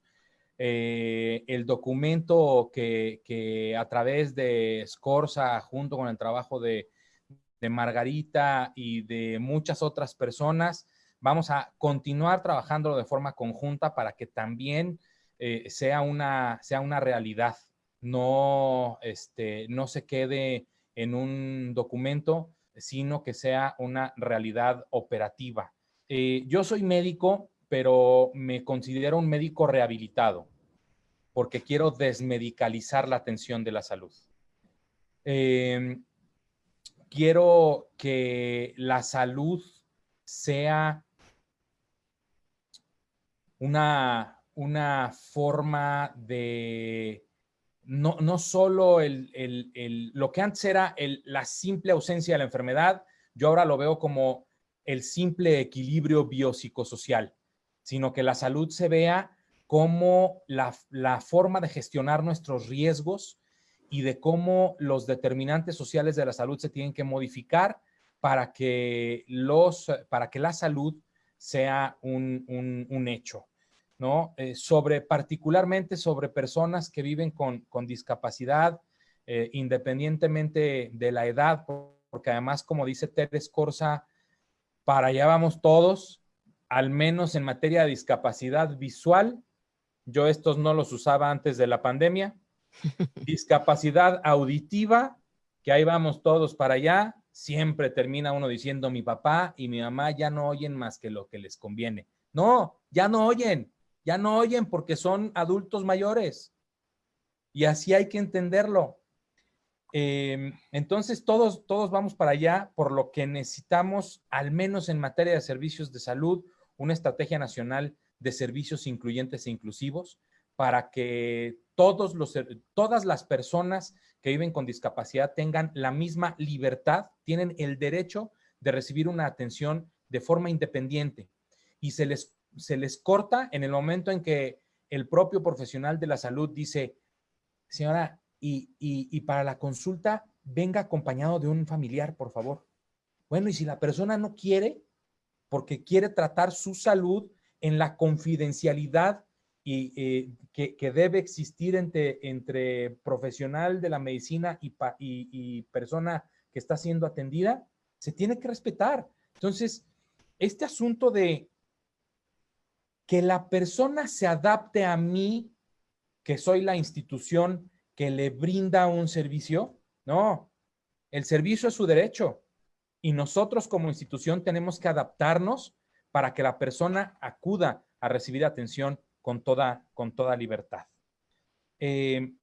[SPEAKER 3] El documento que, a través de Scorza, junto con el trabajo de, Margarita y de muchas otras personas. Vamos a continuar trabajando de forma conjunta para que también eh, sea, una, sea una realidad, no, este, no se quede en un documento, sino que sea una realidad operativa. Eh, yo soy médico, pero me considero un médico rehabilitado porque quiero desmedicalizar la atención de la salud. Eh, quiero que la salud sea una, una forma de, no, no solo el, lo que antes era la simple ausencia de la enfermedad, yo ahora lo veo como el simple equilibrio biopsicosocial, sino que la salud se vea como la, la forma de gestionar nuestros riesgos y de cómo los determinantes sociales de la salud se tienen que modificar para que, los, para que la salud sea un, un, hecho, ¿no? Eh, sobre, particularmente sobre personas que viven con, con discapacidad, eh, independientemente de la edad, porque además, como dice Teres Corsa, para allá vamos todos, al menos en materia de discapacidad visual. Yo estos no los usaba antes de la pandemia, Discapacidad auditiva, que ahí vamos todos para allá. Siempre termina uno diciendo mi papá y mi mamá ya no oyen más que lo que les conviene. No, ya no oyen, ya no oyen porque son adultos mayores. Y así hay que entenderlo. Em, entonces todos, todos vamos para allá, por lo que necesitamos, al menos en materia de servicios de salud, una estrategia nacional de servicios incluyentes e inclusivos para que todos los, todas las personas que viven con discapacidad tengan la misma libertad, tienen el derecho de recibir una atención de forma independiente y se les, se les corta en el momento en que el propio profesional de la salud dice, señora, y, y para la consulta venga acompañado de un familiar, por favor. Bueno, y si la persona no quiere, porque quiere tratar su salud en la confidencialidad y eh, que, debe existir entre, profesional de la medicina y, persona que está siendo atendida, se tiene que respetar. Entonces, este asunto de que la persona se adapte a mí, que soy la institución que le brinda un servicio, no, el servicio es su derecho y nosotros como institución tenemos que adaptarnos para que la persona acuda a recibir atención con toda, con toda libertad. Eh,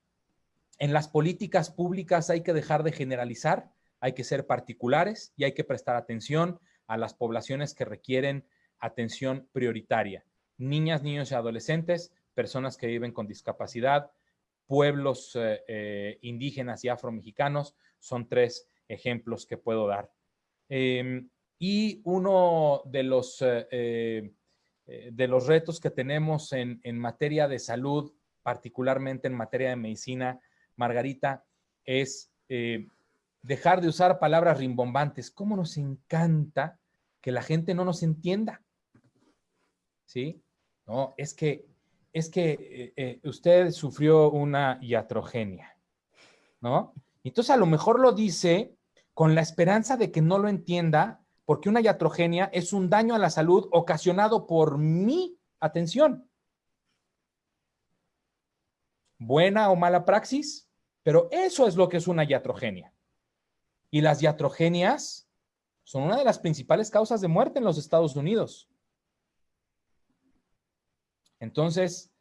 [SPEAKER 3] en las políticas públicas hay que dejar de generalizar, hay que ser particulares y hay que prestar atención a las poblaciones que requieren atención prioritaria. Niñas, niños y adolescentes, personas que viven con discapacidad, pueblos eh, eh, indígenas y afromexicanos, son tres ejemplos que puedo dar. Y uno de los, eh, de los retos que tenemos en, en materia de salud, particularmente en materia de medicina, Margarita, es dejar de usar palabras rimbombantes. ¿Cómo nos encanta que la gente no nos entienda? ¿Sí? No, es que, es que eh, eh, usted sufrió una iatrogenia, ¿no? Entonces a lo mejor lo dice con la esperanza de que no lo entienda, porque una iatrogenia es un daño a la salud ocasionado por mi atención. Buena o mala praxis, pero eso es lo que es una iatrogenia. Y las iatrogenias son una de las principales causas de muerte en los Estados Unidos. Entonces,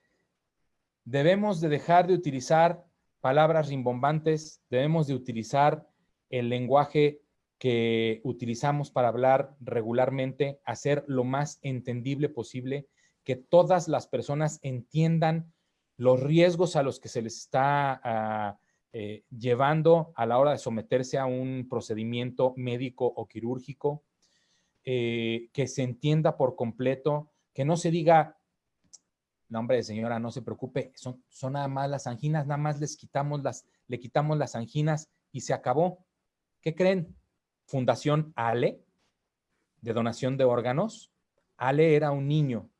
[SPEAKER 3] debemos de dejar de utilizar palabras rimbombantes, debemos de utilizar el lenguaje que utilizamos para hablar regularmente, hacer lo más entendible posible, que todas las personas entiendan los riesgos a los que se les está ah, eh, llevando a la hora de someterse a un procedimiento médico o quirúrgico, eh, que se entienda por completo, que no se diga, no hombre señora, no se preocupe, son, son nada más las anginas, nada más les quitamos las, le quitamos las anginas y se acabó. ¿Qué creen? Fundación Ale, de donación de órganos. Ale era un niño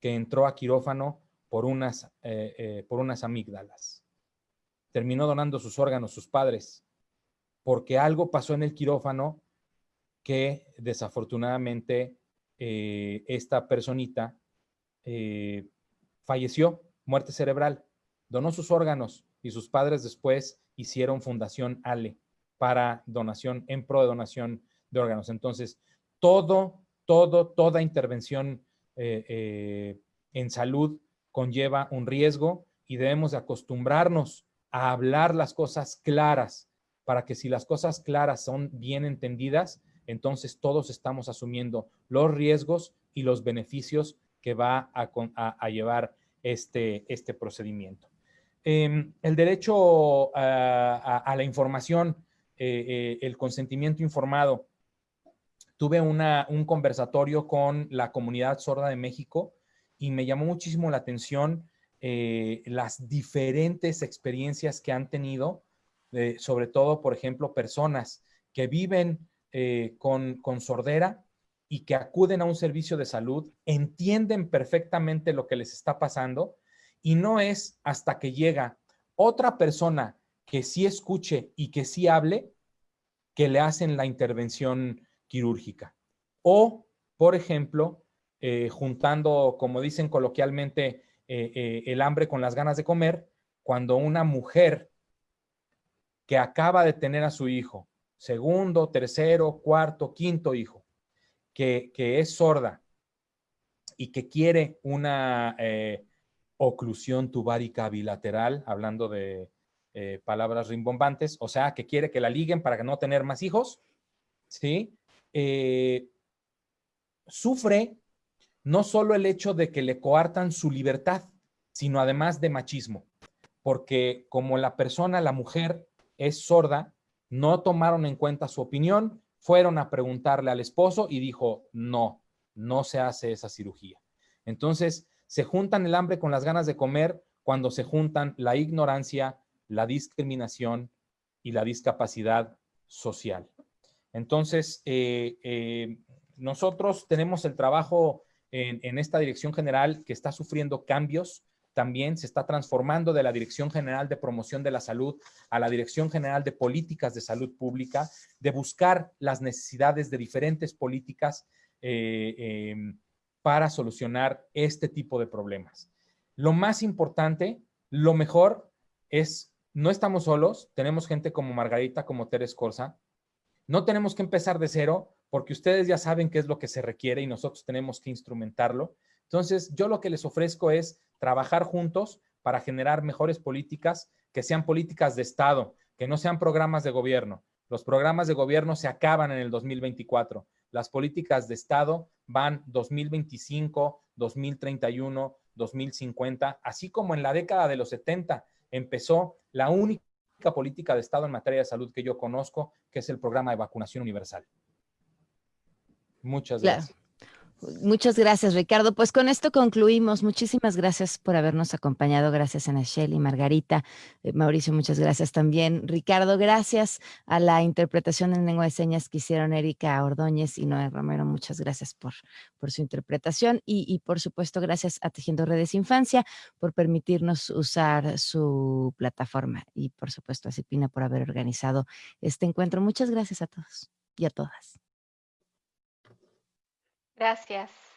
[SPEAKER 3] que entró a quirófano por unas, eh, por unas amígdalas. Terminó donando sus órganos, sus padres, porque algo pasó en el quirófano que desafortunadamente eh, esta personita eh, falleció, muerte cerebral, donó sus órganos y sus padres después hicieron Fundación Ale para donación, en pro de donación de órganos. Entonces, todo, todo, toda intervención eh, en salud conlleva un riesgo y debemos de acostumbrarnos a hablar las cosas claras, para que si las cosas claras son bien entendidas, entonces todos estamos asumiendo los riesgos y los beneficios que va a, llevar este, este procedimiento. Em, el derecho a, la información, eh, eh, el consentimiento informado. Tuve un conversatorio con la comunidad sorda de México y me llamó muchísimo la atención eh, las diferentes experiencias que han tenido, sobre todo, por ejemplo, personas que viven con, con sordera y que acuden a un servicio de salud, entienden perfectamente lo que les está pasando y no es hasta que llega otra persona que sí escuche y que sí hable que le hacen la intervención quirúrgica. O, por ejemplo, juntando, como dicen coloquialmente, eh, eh, el hambre con las ganas de comer cuando una mujer que acaba de tener a su hijo, segundo, tercero, cuarto, quinto hijo, que, es sorda y que quiere una eh, oclusión tubárica bilateral, hablando de palabras rimbombantes, o sea, que quiere que la liguen para no tener más hijos, ¿sí? sufre no solo el hecho de que le coartan su libertad, sino además de machismo, porque como la persona, la mujer, es sorda, no tomaron en cuenta su opinión, fueron a preguntarle al esposo y dijo, no, no se hace esa cirugía. Entonces, se juntan el hambre con las ganas de comer cuando se juntan la ignorancia, la discriminación y la discapacidad social. Entonces, eh, eh, nosotros tenemos el trabajo en, esta dirección general que está sufriendo cambios también se está transformando de la Dirección General de Promoción de la Salud a la Dirección General de Políticas de Salud Pública, de buscar las necesidades de diferentes políticas eh, para solucionar este tipo de problemas. Lo más importante, lo mejor es, no estamos solos, tenemos gente como Margarita, como Teres Corsa, no tenemos que empezar de cero porque ustedes ya saben qué es lo que se requiere y nosotros tenemos que instrumentarlo. Entonces, yo lo que les ofrezco es trabajar juntos para generar mejores políticas que sean políticas de Estado, que no sean programas de gobierno. Los programas de gobierno se acaban en el 2024. Las políticas de Estado van 2025, 2031, 2050, así como en la década de los 70 empezó la única política de Estado en materia de salud que yo conozco, que es el programa de vacunación universal. Muchas gracias.
[SPEAKER 1] Muchas gracias, Ricardo. Pues con esto concluimos. Muchísimas gracias por habernos acompañado. Gracias, Ana Shelley, Margarita, eh, Mauricio, muchas gracias también. Ricardo, gracias a la interpretación en lengua de señas que hicieron Erika Ordóñez y Noé Romero. Muchas gracias por, por su interpretación y, y, por supuesto, gracias a Tejiendo Redes Infancia por permitirnos usar su plataforma y, por supuesto, a Cipina por haber organizado este encuentro. Muchas gracias a todos y a todas.
[SPEAKER 4] Gracias.